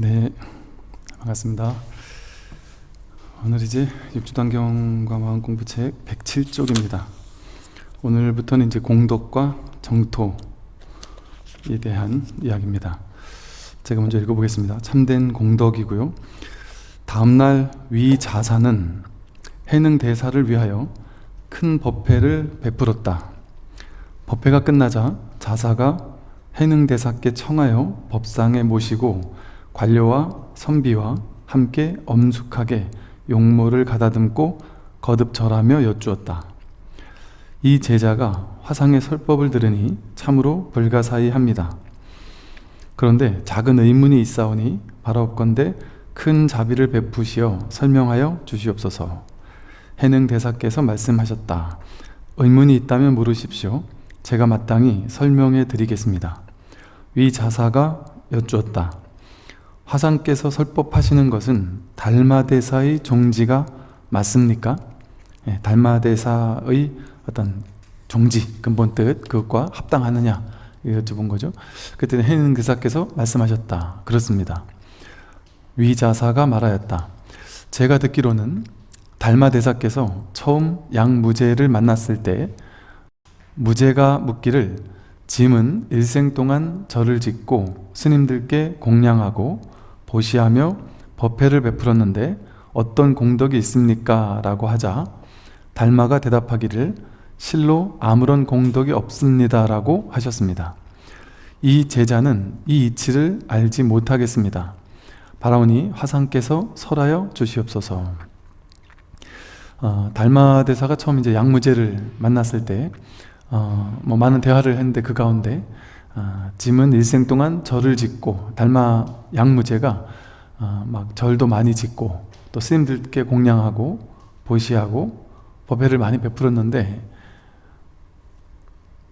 네, 반갑습니다. 오늘 이제 육주단경과 마음공부책 107쪽입니다. 오늘부터는 이제 공덕과 정토에 대한 이야기입니다. 제가 먼저 읽어보겠습니다. 참된 공덕이고요. 다음날 위 자사는 해능 대사를 위하여 큰 법회를 베풀었다. 법회가 끝나자 자사가 해능 대사께 청하여 법상에 모시고 관료와 선비와 함께 엄숙하게 용모를 가다듬고 거듭 절하며 여쭈었다. 이 제자가 화상의 설법을 들으니 참으로 불가사의합니다. 그런데 작은 의문이 있사오니 바라옵건대 큰 자비를 베푸시어 설명하여 주시옵소서. 해능 대사께서 말씀하셨다. 의문이 있다면 물으십시오. 제가 마땅히 설명해 드리겠습니다. 위 자사가 여쭈었다. 화상께서 설법하시는 것은 달마대사의 종지가 맞습니까? 예, 달마대사의 어떤 종지, 근본 뜻, 그것과 합당하느냐 여쭤본 거죠. 그때 해는 대사께서 말씀하셨다. 그렇습니다. 위자사가 말하였다. 제가 듣기로는 달마대사께서 처음 양무제를 만났을 때 무제가 묻기를 짐은 일생 동안 절을 짓고 스님들께 공양하고 보시하며 법회를 베풀었는데 어떤 공덕이 있습니까? 라고 하자 달마가 대답하기를 실로 아무런 공덕이 없습니다 라고 하셨습니다. 이 제자는 이 이치를 알지 못하겠습니다. 바라오니 화상께서 설하여 주시옵소서. 어, 달마대사가 처음 이제 양무제를 만났을 때 어, 뭐 많은 대화를 했는데 그 가운데 어, 짐은 일생 동안 절을 짓고 달마 양무제가 어, 막 절도 많이 짓고 또 스님들께 공양하고 보시하고 법회를 많이 베풀었는데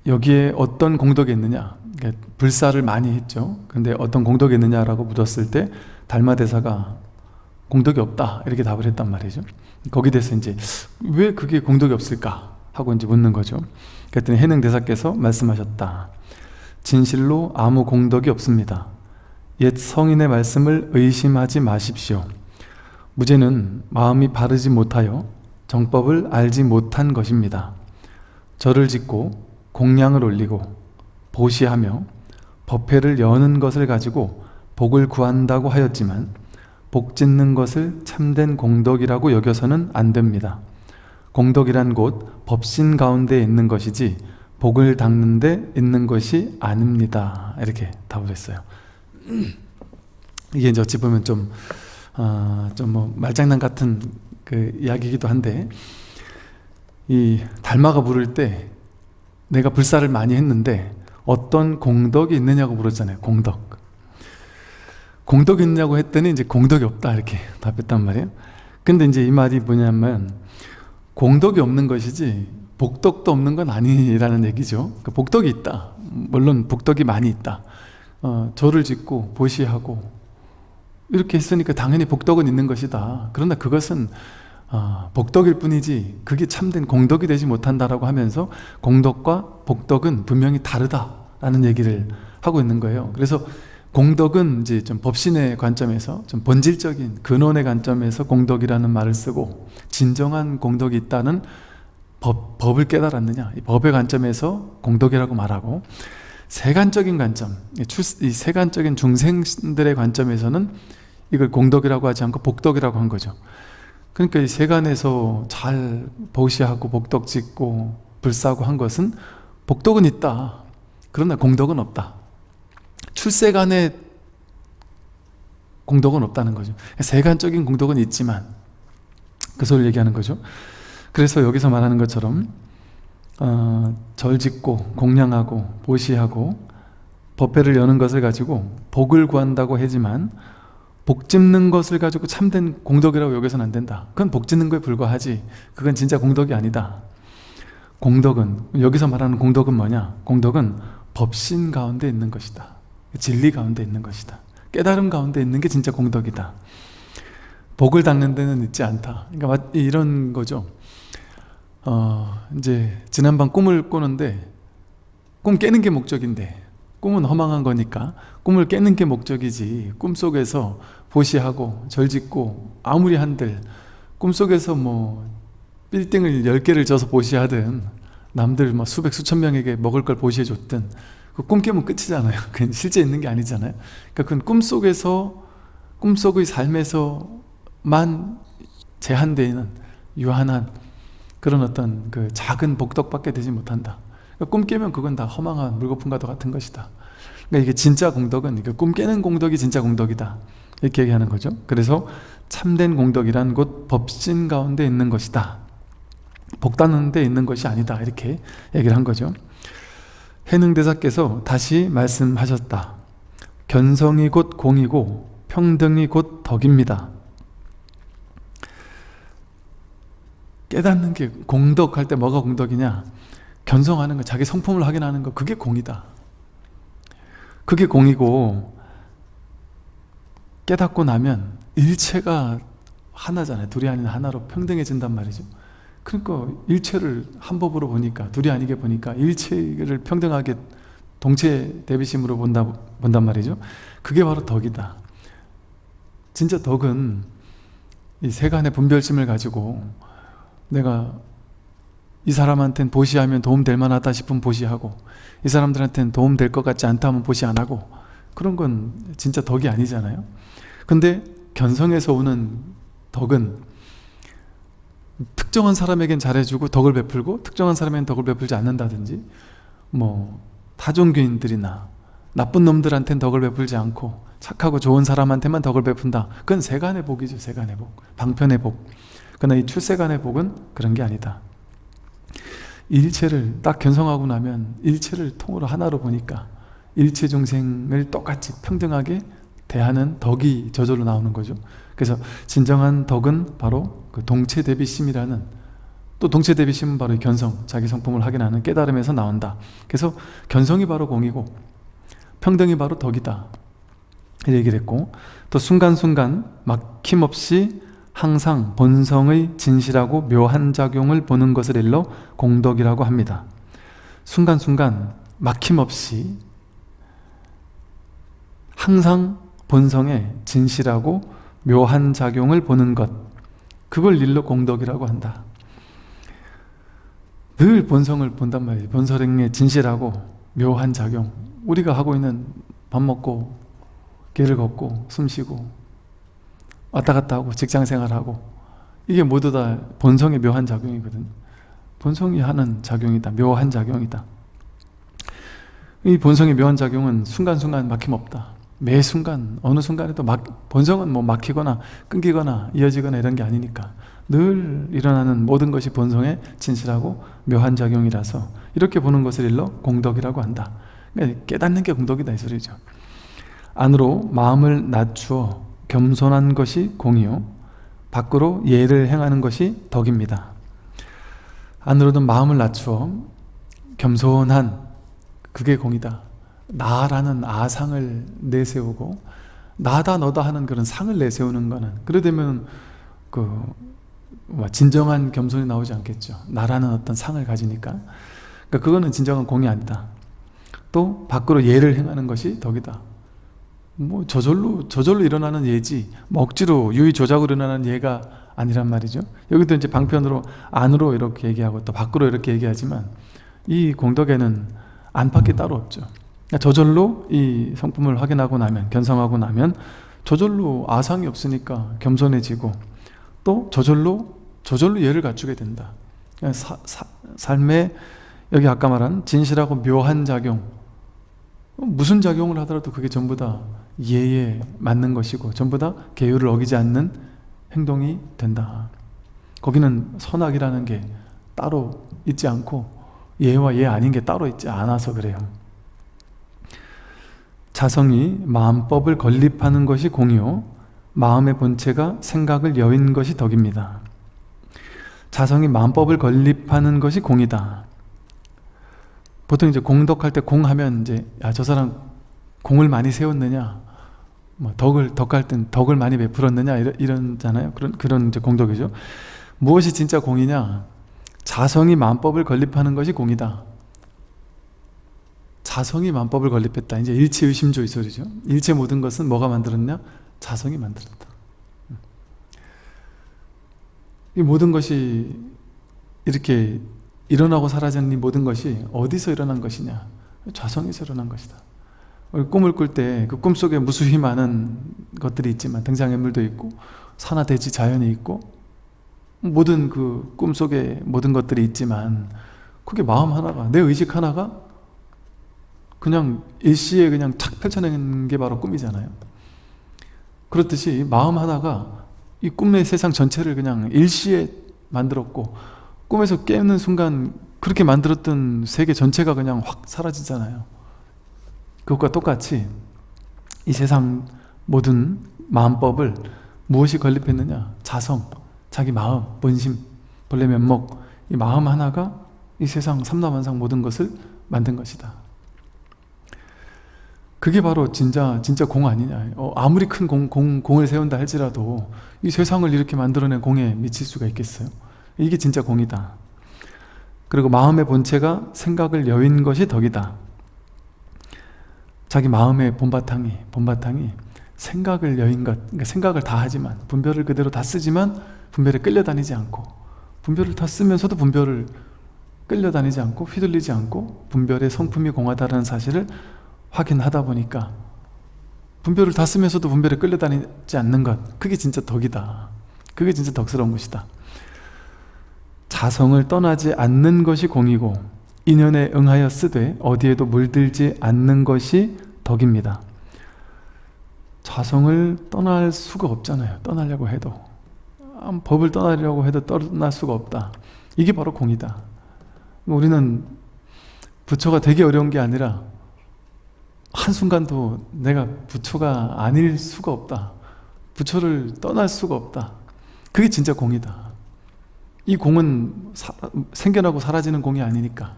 여기에 어떤 공덕이 있느냐? 그러니까 불사를 많이 했죠. 근데 어떤 공덕이 있느냐라고 묻었을 때 달마대사가 공덕이 없다 이렇게 답을 했단 말이죠. 거기 대해서 이제 왜 그게 공덕이 없을까? 하고 이제 묻는 거죠. 그랬더니 해능 대사께서 말씀하셨다 진실로 아무 공덕이 없습니다. 옛 성인의 말씀을 의심하지 마십시오. 무죄는 마음이 바르지 못하여 정법을 알지 못한 것입니다. 절을 짓고 공양을 올리고 보시하며 법회를 여는 것을 가지고 복을 구한다고 하였지만 복 짓는 것을 참된 공덕이라고 여겨서는 안 됩니다. 공덕이란 곳 법신 가운데 있는 것이지 복을 닦는 데 있는 것이 아닙니다 이렇게 답을 했어요 이게 이제 어찌 보면 좀, 어, 좀뭐 말장난 같은 그 이야기이기도 한데, 이 달마가 물을 때 내가 불사를 많이 했는데 어떤 공덕이 있느냐고 물었잖아요. 공덕. 공덕이 있냐고 했더니 이제 공덕이 없다 이렇게 답했단 말이에요. 근데 이제 이 말이 뭐냐면 공덕이 없는 것이지 복덕도 없는 건 아니라는 얘기죠. 그러니까 복덕이 있다. 물론 복덕이 많이 있다. 어, 절을 짓고 보시하고 이렇게 했으니까 당연히 복덕은 있는 것이다. 그러나 그것은 어, 복덕일 뿐이지 그게 참된 공덕이 되지 못한다라고 하면서 공덕과 복덕은 분명히 다르다라는 얘기를 하고 있는 거예요. 그래서 공덕은 이제 좀 법신의 관점에서 좀 본질적인 근원의 관점에서 공덕이라는 말을 쓰고 진정한 공덕이 있다는 법, 법을 깨달았느냐 이 법의 관점에서 공덕이라고 말하고 세간적인 관점, 이 세간적인 중생들의 관점에서는 이걸 공덕이라고 하지 않고 복덕이라고 한 거죠. 그러니까 이 세간에서 잘 보시하고 복덕 짓고 불사고 한 것은 복덕은 있다. 그러나 공덕은 없다. 출세간에 공덕은 없다는 거죠. 세간적인 공덕은 있지만 그 소리를 얘기하는 거죠. 그래서 여기서 말하는 것처럼 어, 절 짓고 공양하고 보시하고 법회를 여는 것을 가지고 복을 구한다고 하지만 복 짓는 것을 가지고 참된 공덕이라고 여기서는 안 된다. 그건 복 짓는 거에 불과하지. 그건 진짜 공덕이 아니다. 공덕은 여기서 말하는 공덕은 뭐냐? 공덕은 법신 가운데 있는 것이다. 진리 가운데 있는 것이다. 깨달음 가운데 있는 게 진짜 공덕이다. 복을 닦는 데는 있지 않다. 그러니까 이런 거죠. 어, 이제 지난밤 꿈을 꾸는데 꿈 깨는 게 목적인데 꿈은 허망한 거니까 꿈을 깨는 게 목적이지 꿈속에서 보시하고 절짓고 아무리 한들 꿈속에서 뭐 빌딩을 10개를 져서 보시하든 남들 뭐 수백 수천 명에게 먹을 걸 보시해 줬든 그 꿈 깨면 끝이잖아요. 그건 실제 있는 게 아니잖아요. 그러니까 그건 꿈속에서 꿈속의 삶에서만 제한되는 유한한 그런 어떤 그 작은 복덕밖에 되지 못한다. 그러니까 꿈 깨면 그건 다 허망한 물거품과도 같은 것이다. 그러니까 이게 진짜 공덕은 꿈 깨는 공덕이 진짜 공덕이다. 이렇게 얘기하는 거죠. 그래서 참된 공덕이란 곧 법신 가운데 있는 것이다. 복다는 데 있는 것이 아니다. 이렇게 얘기를 한 거죠. 해능대사께서 다시 말씀하셨다. 견성이 곧 공이고 평등이 곧 덕입니다 깨닫는 게 공덕할 때 뭐가 공덕이냐? 견성하는 거 자기 성품을 확인하는 거 그게 공이다. 그게 공이고 깨닫고 나면 일체가 하나잖아요. 둘이 아닌 하나로 평등해진단 말이죠. 그러니까 일체를 한 법으로 보니까 둘이 아니게 보니까 일체를 평등하게 동체 대비심으로 본다, 본단 말이죠. 그게 바로 덕이다. 진짜 덕은 이 세간의 분별심을 가지고 내가 이 사람한테는 보시하면 도움될 만하다 싶으면 보시하고 이 사람들한테는 도움될 것 같지 않다 하면 보시 안 하고 그런 건 진짜 덕이 아니잖아요. 근데 견성에서 오는 덕은 특정한 사람에겐 잘해주고 덕을 베풀고 특정한 사람에겐 덕을 베풀지 않는다든지 뭐 타종교인들이나 나쁜 놈들한테는 덕을 베풀지 않고 착하고 좋은 사람한테만 덕을 베푼다. 그건 세간의 복이죠 세간의 복. 방편의 복 그러나 이 출세간의 복은 그런 게 아니다. 일체를 딱 견성하고 나면 일체를 통으로 하나로 보니까 일체 중생을 똑같이 평등하게 대하는 덕이 저절로 나오는 거죠. 그래서 진정한 덕은 바로 그 동체 대비심이라는 또 동체 대비심은 바로 견성, 자기 성품을 확인하는 깨달음에서 나온다. 그래서 견성이 바로 공이고 평등이 바로 덕이다. 이 얘기를 했고 또 순간순간 막힘없이 항상 본성의 진실하고 묘한 작용을 보는 것을 일러 공덕이라고 합니다. 순간순간 막힘없이 항상 본성의 진실하고 묘한 작용을 보는 것 그걸 일러 공덕이라고 한다. 늘 본성을 본단 말이에요. 본성의 진실하고 묘한 작용. 우리가 하고 있는 밥 먹고 길을 걷고 숨 쉬고 왔다 갔다 하고 직장 생활하고. 이게 모두 다 본성의 묘한 작용이거든요. 본성이 하는 작용이다. 묘한 작용이다. 이 본성의 묘한 작용은 순간순간 막힘없다. 매 순간 어느 순간에도 막, 본성은 뭐 막히거나 끊기거나 이어지거나 이런 게 아니니까 늘 일어나는 모든 것이 본성의 진실하고 묘한 작용이라서 이렇게 보는 것을 일러 공덕이라고 한다. 그러니까 깨닫는 게 공덕이다 이 소리죠. 안으로 마음을 낮추어 겸손한 것이 공이요 밖으로 예를 행하는 것이 덕입니다. 안으로는 마음을 낮추어 겸손한 그게 공이다. 나라는 아상을 내세우고 나다 너다 하는 그런 상을 내세우는 거는 그래 되면 그뭐 진정한 겸손이 나오지 않겠죠. 나라는 어떤 상을 가지니까. 그러니까 그거는 진정한 공이 아니다. 또 밖으로 예를 행하는 것이 덕이다 뭐 저절로 저절로 일어나는 예지 먹지로 유의 조작으로 일어나는 예가 아니란 말이죠. 여기도 이제 방편으로 안으로 이렇게 얘기하고 또 밖으로 이렇게 얘기하지만 이 공덕에는 안팎이 따로 없죠. 그러니까 저절로 이 성품을 확인하고 나면 견성하고 나면 저절로 아상이 없으니까 겸손해지고 또 저절로 저절로 예를 갖추게 된다. 그러니까 사, 사, 삶의 여기 아까 말한 진실하고 묘한 작용. 무슨 작용을 하더라도 그게 전부 다 예에 맞는 것이고 전부 다 계율을 어기지 않는 행동이 된다. 거기는 선악이라는 게 따로 있지 않고 예와 예 아닌 게 따로 있지 않아서 그래요. 자성이 마음법을 건립하는 것이 공이요 마음의 본체가 생각을 여인 것이 덕입니다. 자성이 마음법을 건립하는 것이 공이다. 보통 이제 공덕할 때 공하면 이제 야 저 사람 공을 많이 세웠느냐 뭐 덕을 덕할 땐 덕을 많이 베풀었느냐 이런 이런잖아요 그런 그런 이제 공덕이죠 무엇이 진짜 공이냐 자성이 마음법을 건립하는 것이 공이다 자성이 만법을 건립했다. 이제 일체 의심조 이 소리죠. 일체 모든 것은 뭐가 만들었냐? 자성이 만들었다. 이 모든 것이 이렇게 일어나고 사라지는 이 모든 것이 어디서 일어난 것이냐? 자성에서 일어난 것이다. 꿈을 꿀 때 그 꿈속에 무수히 많은 것들이 있지만 등장인물도 있고 산하 대지 자연이 있고 모든 그 꿈속에 모든 것들이 있지만 그게 마음 하나가 내 의식 하나가 그냥 일시에 그냥 탁 펼쳐내는 게 바로 꿈이잖아요. 그렇듯이 마음 하나가 이 꿈의 세상 전체를 그냥 일시에 만들었고 꿈에서 깨는 순간 그렇게 만들었던 세계 전체가 그냥 확 사라지잖아요 그것과 똑같이 이 세상 모든 마음법을 무엇이 건립했느냐? 자성, 자기 마음, 본심, 본래 면목. 이 마음 하나가 이 세상 삼라만상 모든 것을 만든 것이다. 그게 바로 진짜 진짜 공 아니냐. 어, 아무리 큰 공, 공, 공을 세운다 할지라도 이 세상을 이렇게 만들어낸 공에 미칠 수가 있겠어요? 이게 진짜 공이다. 그리고 마음의 본체가 생각을 여인 것이 덕이다 자기 마음의 본바탕이 본바탕이 생각을 여인 것 그러니까 생각을 다 하지만 분별을 그대로 다 쓰지만 분별에 끌려다니지 않고 분별을 다 쓰면서도 분별을 끌려다니지 않고 휘둘리지 않고 분별의 성품이 공하다는 사실을 확인하다 보니까 분별을 다 쓰면서도 분별에 끌려다니지 않는 것 그게 진짜 덕이다. 그게 진짜 덕스러운 것이다. 자성을 떠나지 않는 것이 공이고 인연에 응하여 쓰되 어디에도 물들지 않는 것이 덕입니다. 자성을 떠날 수가 없잖아요. 떠나려고 해도. 법을 떠나려고 해도 떠날 수가 없다. 이게 바로 공이다. 우리는 부처가 되게 어려운 게 아니라 한순간도 내가 부처가 아닐 수가 없다. 부처를 떠날 수가 없다. 그게 진짜 공이다. 이 공은 사, 생겨나고 사라지는 공이 아니니까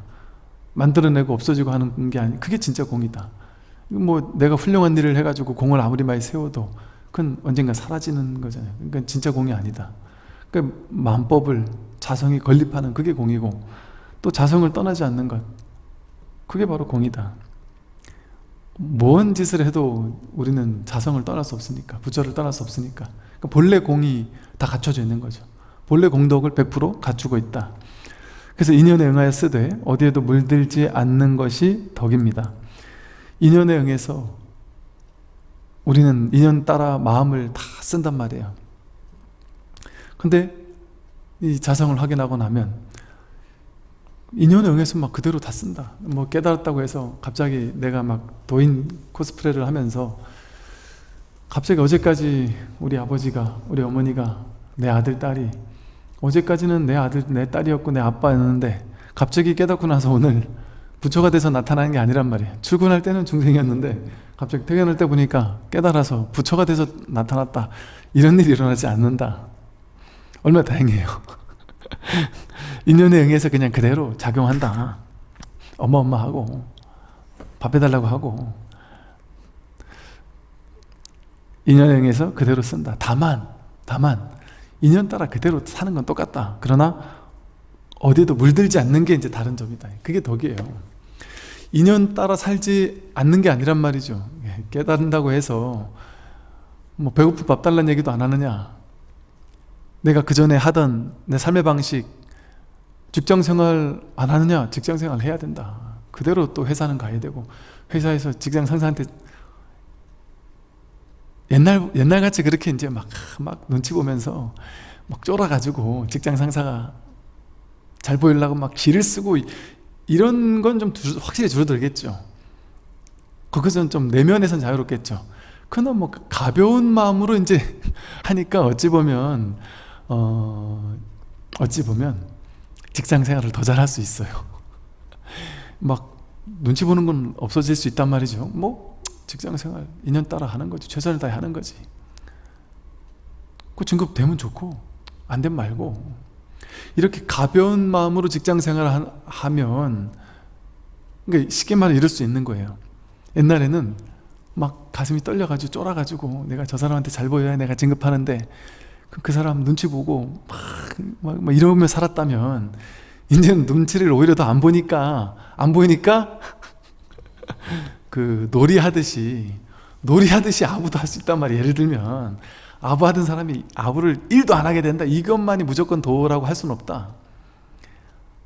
만들어내고 없어지고 하는 게 아니 그게 진짜 공이다. 뭐 내가 훌륭한 일을 해가지고 공을 아무리 많이 세워도 그건 언젠가 사라지는 거잖아요. 그러니까 진짜 공이 아니다. 그러니까 만법을 자성이 건립하는 그게 공이고 또 자성을 떠나지 않는 것 그게 바로 공이다. 뭔 짓을 해도 우리는 자성을 떠날 수 없으니까 부처를 떠날 수 없으니까. 그러니까 본래 공이 다 갖춰져 있는 거죠. 본래 공덕을 100% 갖추고 있다 그래서 인연에 응하여 쓰되 어디에도 물들지 않는 것이 덕입니다. 인연에 응해서 우리는 인연 따라 마음을 다 쓴단 말이에요. 근데 이 자성을 확인하고 나면 인연에 응해서 막 그대로 다 쓴다. 뭐 깨달았다고 해서 갑자기 내가 막 도인 코스프레를 하면서 갑자기 어제까지 우리 아버지가 우리 어머니가 내 아들 딸이 어제까지는 내 아들 내 딸이었고 내 아빠였는데 갑자기 깨닫고 나서 오늘 부처가 돼서 나타나는 게 아니란 말이에요. 출근할 때는 중생이었는데 갑자기 퇴근할 때 보니까 깨달아서 부처가 돼서 나타났다. 이런 일이 일어나지 않는다. 얼마나 다행이에요. 인연에 응해서 그냥 그대로 작용한다. 엄마 엄마 하고 밥 해달라고 하고 인연에 응해서 그대로 쓴다. 다만 다만 인연 따라 그대로 사는 건 똑같다. 그러나 어디에도 물들지 않는 게 이제 다른 점이다. 그게 덕이에요. 인연 따라 살지 않는 게 아니란 말이죠. 예, 깨닫는다고 해서 뭐 배고프 밥 달라는 얘기도 안 하느냐. 내가 그 전에 하던 내 삶의 방식 직장생활 안 하느냐? 직장생활 해야 된다. 그대로 또 회사는 가야 되고 회사에서 직장 상사한테 옛날 옛날같이 그렇게 이제 막, 막 눈치 보면서 막 쫄아가지고 직장 상사가 잘 보이려고 막 기를 쓰고 이런 건 좀 확실히 줄어들겠죠. 거기서는 좀 내면에선 자유롭겠죠. 그러나 뭐 가벼운 마음으로 이제 하니까 어찌 보면 어, 어찌 보면 직장 생활을 더 잘할 수 있어요. 막 눈치 보는 건 없어질 수 있단 말이죠. 뭐 직장 생활 인연 따라 하는 거지 최선을 다해 하는 거지. 그 진급 되면 좋고 안 되면 말고. 이렇게 가벼운 마음으로 직장 생활을 하면 그러니까 쉽게 말해 이럴 수 있는 거예요. 옛날에는 막 가슴이 떨려가지고 쫄아가지고 내가 저 사람한테 잘 보여야 내가 진급하는데 그 사람 눈치 보고 막, 막 이러면 살았다면 이제는 눈치를 오히려 더 안 보니까 안 보이니까 그 놀이하듯이 놀이하듯이 아부도 할 수 있단 말이에요. 예를 들면 아부 하던 사람이 아부를 일도 안 하게 된다. 이것만이 무조건 도라고 할 수는 없다.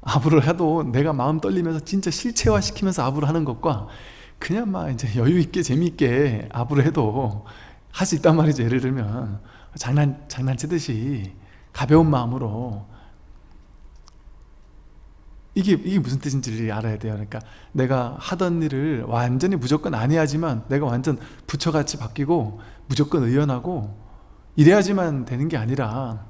아부를 해도 내가 마음 떨리면서 진짜 실체화 시키면서 아부를 하는 것과 그냥 막 이제 여유 있게 재미있게 아부를 해도 할 수 있단 말이죠. 예를 들면 장난 장난치듯이 가벼운 마음으로 이게 이게 무슨 뜻인지를 알아야 돼요. 그러니까 내가 하던 일을 완전히 무조건 안 해야지만 내가 완전 부처같이 바뀌고 무조건 의연하고 이래야지만 되는 게 아니라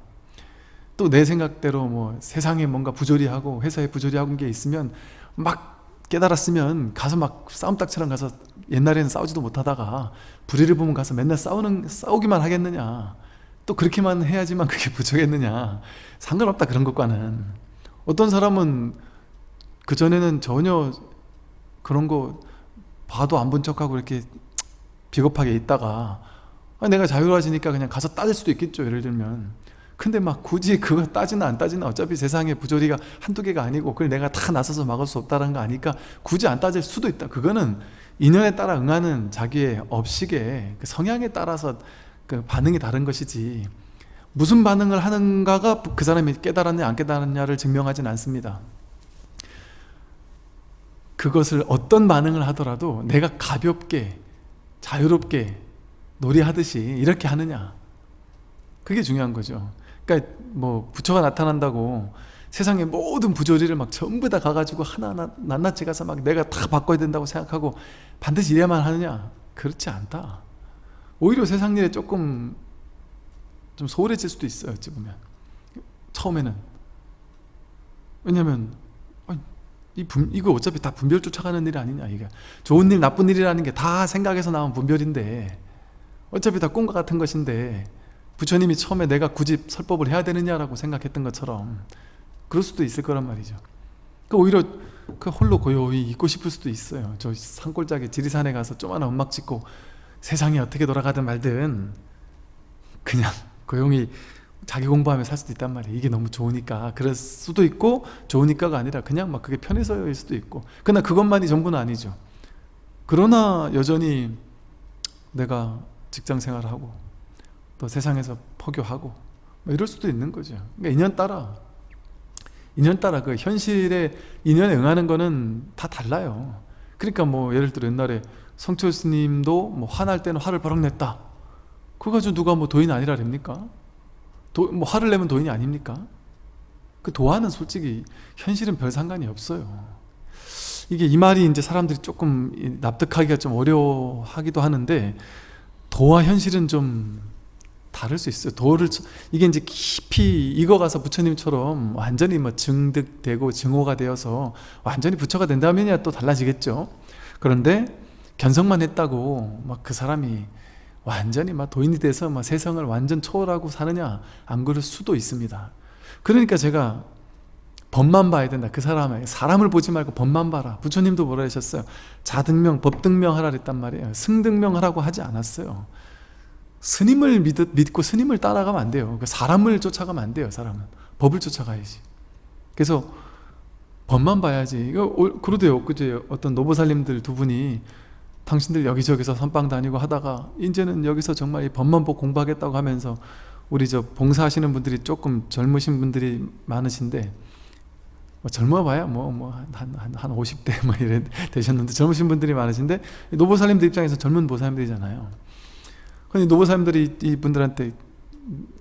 또 내 생각대로 뭐 세상에 뭔가 부조리하고 회사에 부조리하고 게 있으면 막 깨달았으면 가서 막 싸움딱처럼 가서 옛날에는 싸우지도 못하다가 불의를 보면 가서 맨날 싸우는 싸우기만 하겠느냐. 또 그렇게만 해야지만 그게 부족했느냐. 상관없다 그런 것과는. 어떤 사람은 그전에는 전혀 그런 거 봐도 안 본 척하고 이렇게 비겁하게 있다가 아, 내가 자유로워지니까 그냥 가서 따질 수도 있겠죠 예를 들면. 근데 막 굳이 그거 따지나 안 따지나 어차피 세상에 부조리가 한두 개가 아니고 그걸 내가 다 나서서 막을 수 없다는 거 아니까 굳이 안 따질 수도 있다. 그거는 인연에 따라 응하는 자기의 업식의 그 성향에 따라서 그 반응이 다른 것이지. 무슨 반응을 하는가가 그 사람이 깨달았냐 안 깨달았냐를 증명하진 않습니다 그것을 어떤 반응을 하더라도 내가 가볍게 자유롭게 놀이하듯이 이렇게 하느냐? 그게 중요한 거죠. 그러니까 뭐 부처가 나타난다고 세상의 모든 부조리를 막 전부 다 가가지고 하나하나 낱낱이 가서 막 내가 다 바꿔야 된다고 생각하고 반드시 이래야만 하느냐? 그렇지 않다. 오히려 세상 일에 조금 좀 소홀해질 수도 있어요 어찌 보면. 처음에는. 왜냐면 이 분, 이거 어차피 다 분별 쫓아가는 일이 아니냐 이게. 좋은 일 나쁜 일이라는 게 다 생각에서 나온 분별인데 어차피 다 꿈과 같은 것인데 부처님이 처음에 내가 굳이 설법을 해야 되느냐라고 생각했던 것처럼 그럴 수도 있을 거란 말이죠. 그 오히려 그 홀로 고요히 있고 싶을 수도 있어요. 저 산골짜기 지리산에 가서 조만한 음악 짓고 세상이 어떻게 돌아가든 말든 그냥 고용히 자기 공부하며 살 수도 있단 말이에요. 이게 너무 좋으니까. 그럴 수도 있고 좋으니까가 아니라 그냥 막 그게 편해서일 수도 있고. 그러나 그것만이 전부는 아니죠. 그러나 여전히 내가 직장 생활하고 또 세상에서 포교하고 뭐 이럴 수도 있는 거죠. 그러니까 인연 따라. 인연 따라 그 현실의 인연에 응하는 거는 다 달라요. 그러니까 뭐 예를 들어 옛날에 성철 스님도 뭐 화날 때는 화를 버럭 냈다. 그거 가지고 누가 뭐 도인 아니라 됩니까? 도, 뭐 화를 내면 도인이 아닙니까? 그 도화는 솔직히 현실은 별 상관이 없어요. 이게 이 말이 이제 사람들이 조금 납득하기가 좀 어려워하기도 하는데 도와 현실은 좀 다를 수 있어요. 도를 이게 이제 깊이 익어가서 부처님처럼 완전히 뭐 증득되고 증오가 되어서 완전히 부처가 된다면야 또 달라지겠죠. 그런데 견성만 했다고 막 그 사람이 완전히 막 도인이 돼서 막 세상을 완전 초월하고 사느냐 안 그럴 수도 있습니다. 그러니까 제가 법만 봐야 된다. 그 사람의 사람을 보지 말고 법만 봐라. 부처님도 뭐라 하셨어요? 자등명 법등명 하라 그랬단 말이에요. 승등명 하라고 하지 않았어요. 스님을 믿, 믿고 스님을 따라가면 안 돼요. 그 사람을 쫓아가면 안 돼요 사람은. 법을 쫓아가야지. 그래서 법만 봐야지. 그러대요. 그제 어떤 노보살님들 두 분이 당신들 여기저기서 선방 다니고 하다가 이제는 여기서 정말 이 법만 보고 공부하겠다고 하면서 우리 저 봉사하시는 분들이 조금 젊으신 분들이 많으신데 뭐 젊어봐야 뭐 뭐한 한, 한 50대 뭐 이래 되셨는데 젊으신 분들이 많으신데 노보살님들 입장에서 젊은 보살님들이잖아요. 근데 노보살님들이 이 분들한테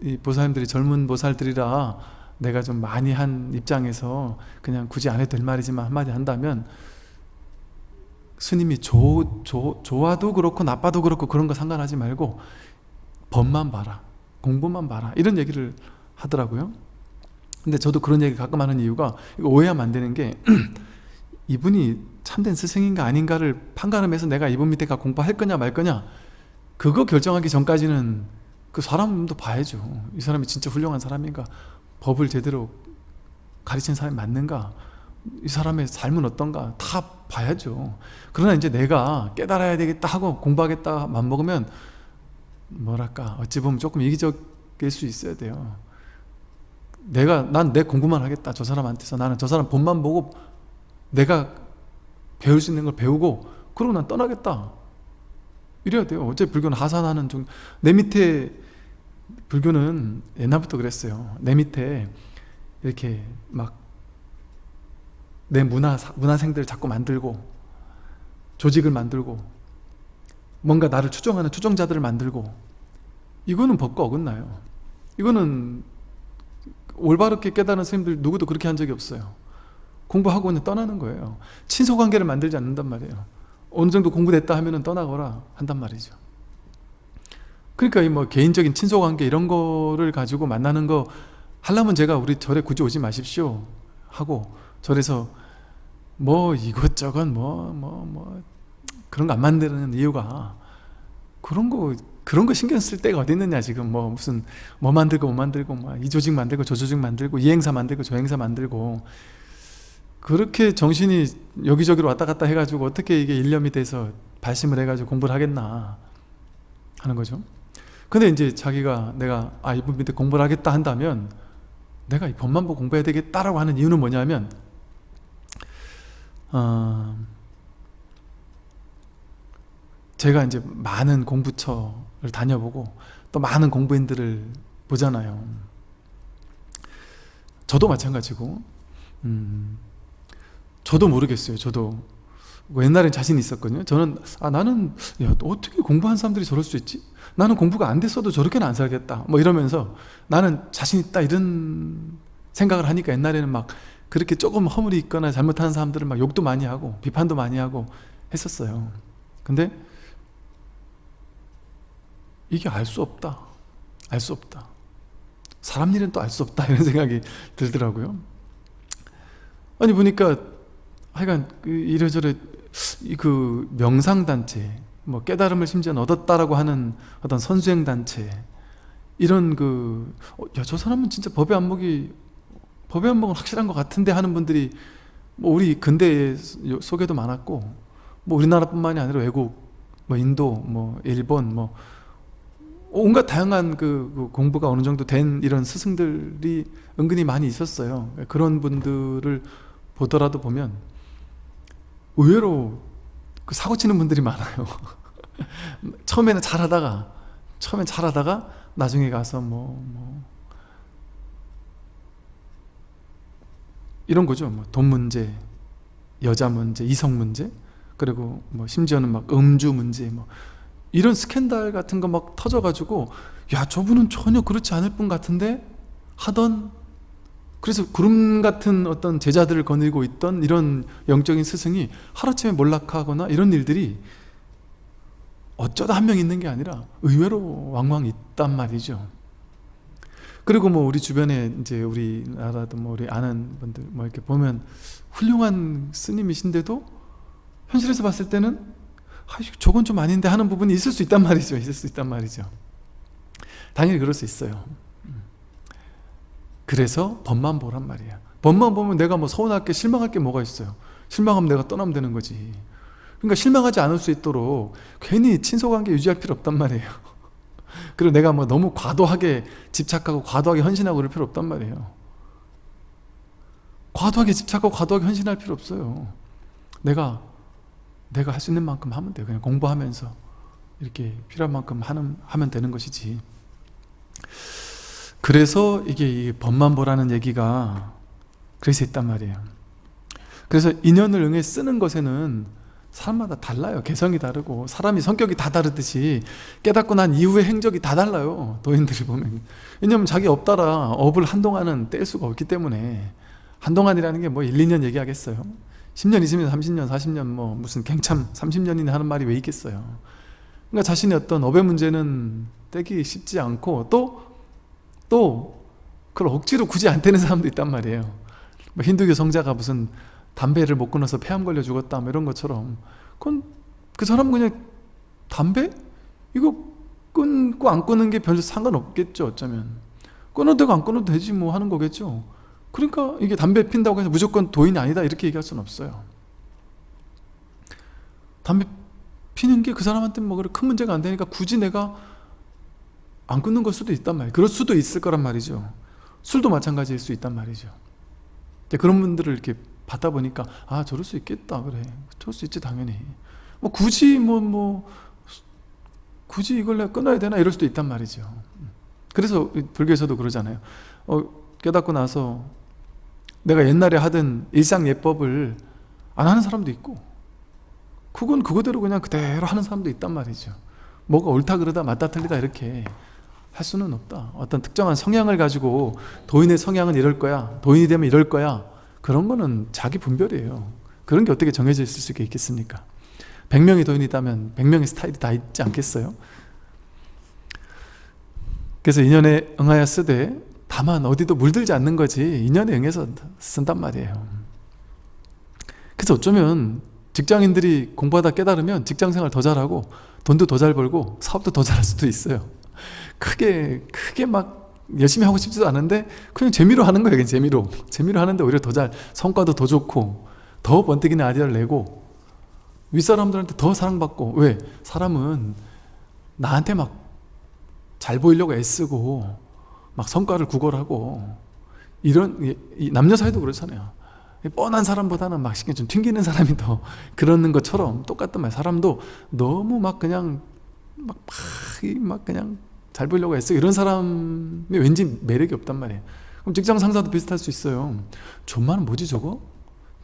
이 보살님들이 젊은 보살들이라 내가 좀 많이 한 입장에서 그냥 굳이 안 해도 될 말이지만 한마디 한다면 스님이 조, 조, 좋아도 그렇고 나빠도 그렇고 그런 거 상관하지 말고 법만 봐라 공부만 봐라 이런 얘기를 하더라고요. 근데 저도 그런 얘기 가끔 하는 이유가 오해하면 안 되는 게 이분이 참된 스승인가 아닌가를 판가름해서 내가 이분 밑에 가 공부할 거냐 말 거냐 그거 결정하기 전까지는 그 사람도 봐야죠. 이 사람이 진짜 훌륭한 사람인가 법을 제대로 가르친 사람이 맞는가 이 사람의 삶은 어떤가 다 봐야죠. 그러나 이제 내가 깨달아야 되겠다 하고 공부하겠다 맘먹으면 뭐랄까 어찌 보면 조금 이기적일 수 있어야 돼요. 내가 난 내 공부만 하겠다 저 사람한테서. 나는 저 사람 본만 보고 내가 배울 수 있는 걸 배우고 그러고 난 떠나겠다. 이래야 돼요. 어째 불교는 하산하는 중 내 밑에 불교는 옛날부터 그랬어요. 내 밑에 이렇게 막 내 문화, 문화생들 자꾸 만들고 조직을 만들고 뭔가 나를 추종하는 추종자들을 만들고 이거는 법과 어긋나요. 이거는 올바르게 깨달은 스님들 누구도 그렇게 한 적이 없어요. 공부하고 는 떠나는 거예요. 친소관계를 만들지 않는단 말이에요. 어느 정도 공부됐다 하면 떠나거라 한단 말이죠. 그러니까 이뭐 개인적인 친소관계 이런 거를 가지고 만나는 거 하려면 제가 우리 절에 굳이 오지 마십시오 하고 절에서 뭐 이것저것 뭐뭐 뭐 그런 거 안 만드는 이유가 그런 거 그런 거 신경 쓸 때가 어디 있느냐 지금. 뭐 무슨 뭐 만들고 뭐 만들고 뭐이 조직 만들고 저 조직 만들고 이 행사 만들고 저 행사 만들고 그렇게 정신이 여기저기로 왔다 갔다 해가지고 어떻게 이게 일념이 돼서 발심을 해가지고 공부를 하겠나 하는 거죠. 근데 이제 자기가 내가 아 이분 밑에 공부를 하겠다 한다면 내가 이 법만보 공부해야 되겠다라고 하는 이유는 뭐냐면 어, 제가 이제 많은 공부처를 다녀보고 또 많은 공부인들을 보잖아요. 저도 마찬가지고 음, 저도 모르겠어요. 저도 뭐 옛날엔 자신 있었거든요. 저는 아 나는 야 어떻게 공부한 사람들이 저럴 수 있지? 나는 공부가 안 됐어도 저렇게는 안 살겠다. 뭐 이러면서 나는 자신 있다 이런 생각을 하니까 옛날에는 막 그렇게 조금 허물이 있거나 잘못하는 사람들을 막 욕도 많이 하고 비판도 많이 하고 했었어요. 근데 이게 알 수 없다. 알 수 없다. 사람 일은 또 알 수 없다. 이런 생각이 들더라고요. 아니 보니까 하여간 그 이래저래 그 명상단체 뭐 깨달음을 심지어 얻었다라고 하는 어떤 선수행단체 이런 그, 어, 야, 저 사람은 진짜 법의 안목이, 법의 안목은 확실한 것 같은데 하는 분들이 뭐 우리 근대 속에도 많았고, 뭐 우리나라뿐만이 아니라 외국, 뭐 인도, 뭐 일본, 뭐 온갖 다양한 그, 그 공부가 어느 정도 된 이런 스승들이 은근히 많이 있었어요. 그런 분들을 보더라도 보면 의외로 그 사고 치는 분들이 많아요. 처음에는 잘하다가 처음엔 잘하다가 나중에 가서 뭐, 뭐 이런 거죠. 뭐 돈 문제, 여자 문제, 이성 문제, 그리고 뭐 심지어는 막 음주 문제, 뭐 이런 스캔들 같은 거 막 터져가지고 야 저분은 전혀 그렇지 않을 분 같은데? 하던? 그래서 구름 같은 어떤 제자들을 거느리고 있던 이런 영적인 스승이 하루아침에 몰락하거나 이런 일들이 어쩌다 한 명 있는 게 아니라 의외로 왕왕 있단 말이죠 그리고 뭐 우리 주변에 이제 우리나라도 뭐 우리 아는 분들 뭐 이렇게 보면 훌륭한 스님이신데도 현실에서 봤을 때는 아, 저건 좀 아닌데 하는 부분이 있을 수 있단 말이죠. 있을 수 있단 말이죠. 당연히 그럴 수 있어요. 그래서 법만 보란 말이야 법만 보면 내가 뭐 서운할 게 실망할 게 뭐가 있어요? 실망하면 내가 떠나면 되는 거지. 그러니까 실망하지 않을 수 있도록 괜히 친소 관계 유지할 필요 없단 말이에요 그리고 내가 뭐 너무 과도하게 집착하고 과도하게 헌신하고 그럴 필요 없단 말이에요. 과도하게 집착하고 과도하게 헌신할 필요 없어요. 내가 내가 할 수 있는 만큼 하면 돼요. 그냥 공부하면서 이렇게 필요한 만큼 하는, 하면 되는 것이지. 그래서 이게 법만 보라는 얘기가 그래서 있단 말이에요. 그래서 인연을 응해 쓰는 것에는 사람마다 달라요. 개성이 다르고 사람이 성격이 다 다르듯이 깨닫고 난 이후의 행적이 다 달라요. 도인들이 보면. 왜냐면 자기 업따라 업을 한동안은 뗄 수가 없기 때문에 한동안이라는 게 뭐 1, 2년 얘기하겠어요? 10년, 20년, 30년, 40년 뭐 무슨 갱참 30년이나 하는 말이 왜 있겠어요? 그러니까 자신의 어떤 업의 문제는 떼기 쉽지 않고 또 또 그걸 억지로 굳이 안 떼는 사람도 있단 말이에요. 뭐 힌두교 성자가 무슨 담배를 못 끊어서 폐암 걸려 죽었다 뭐 이런 것처럼. 그건 그 사람은 그냥 담배? 이거 끊고 안 끊는 게 별 상관없겠죠 어쩌면. 끊어도 되고 안 끊어도 되지 뭐 하는 거겠죠. 그러니까 이게 담배 핀다고 해서 무조건 도인이 아니다 이렇게 얘기할 수는 없어요. 담배 피는 게 그 사람한테 뭐 그래 큰 문제가 안 되니까 굳이 내가 안 끊는 걸 수도 있단 말이에요. 그럴 수도 있을 거란 말이죠. 술도 마찬가지일 수 있단 말이죠. 그런 분들을 이렇게 받다 보니까 아 저럴 수 있겠다. 그래. 저럴 수 있지 당연히. 뭐 굳이 뭐뭐 굳이 이걸 내가 끊어야 되나? 이럴 수도 있단 말이죠. 그래서 불교에서도 그러잖아요. 어, 깨닫고 나서 내가 옛날에 하던 일상 예법을 안 하는 사람도 있고 그건 그거대로 그냥 그대로 하는 사람도 있단 말이죠. 뭐가 옳다 그러다 맞다 틀리다 이렇게 할 수는 없다. 어떤 특정한 성향을 가지고 도인의 성향은 이럴 거야 도인이 되면 이럴 거야 그런 거는 자기 분별이에요. 그런 게 어떻게 정해져 있을 수 있겠습니까? 100명의 도인이 있다면 100명의 스타일이 다 있지 않겠어요? 그래서 인연에 응하여 쓰되 다만 어디도 물들지 않는 거지 인연에 응해서 쓴단 말이에요. 그래서 어쩌면 직장인들이 공부하다 깨달으면 직장생활 더 잘하고 돈도 더 잘 벌고 사업도 더 잘할 수도 있어요. 크게 크게 막 열심히 하고 싶지도 않은데 그냥 재미로 하는 거예요 재미로. 재미로 하는데 오히려 더 잘 성과도 더 좋고 더 번뜩이는 아이디어를 내고 윗사람들한테 더 사랑받고. 왜? 사람은 나한테 막 잘 보이려고 애쓰고 막 성과를 구걸하고 이런 남녀 사이도 그렇잖아요. 뻔한 사람보다는 막 신경 좀 튕기는 사람이 더 그러는 것처럼 똑같단 말이에요 사람도 너무 막 그냥 막, 막, 막 그냥 잘 보이려고 애쓰고 이런 사람이 왠지 매력이 없단 말이에요. 그럼 직장 상사도 비슷할 수 있어요 존만은 뭐지 저거?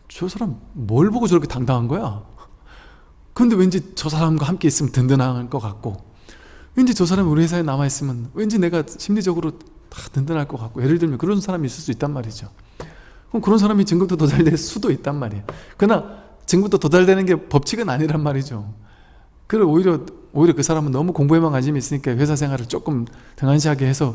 저 사람 뭘 보고 저렇게 당당한 거야? 근데 왠지 저 사람과 함께 있으면 든든할 것 같고 왠지 저 사람이 우리 회사에 남아있으면 왠지 내가 심리적으로 다 든든할 것 같고 예를 들면 그런 사람이 있을 수 있단 말이죠. 그럼 그런 사람이 증급도 도달될 수도 있단 말이에요. 그러나 증급도 도달되는 게 법칙은 아니란 말이죠 그리고 오히려 오히려 그 사람은 너무 공부에만 관심이 있으니까 회사 생활을 조금 등한시하게 해서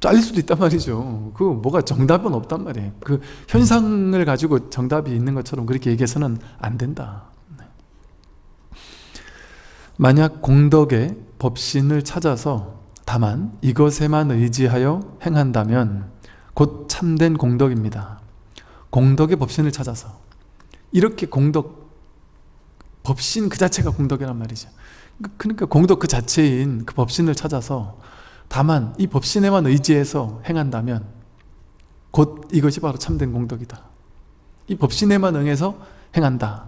잘릴 수도 있단 말이죠 그 뭐가 정답은 없단 말이에요 그 현상을 가지고 정답이 있는 것처럼 그렇게 얘기해서는 안 된다 네. 만약 공덕에 법신을 찾아서 다만 이것에만 의지하여 행한다면 곧 참된 공덕입니다. 공덕의 법신을 찾아서 이렇게 공덕 법신 그 자체가 공덕이란 말이죠. 그러니까 공덕 그 자체인 그 법신을 찾아서 다만 이 법신에만 의지해서 행한다면 곧 이것이 바로 참된 공덕이다. 이 법신에만 응해서 행한다.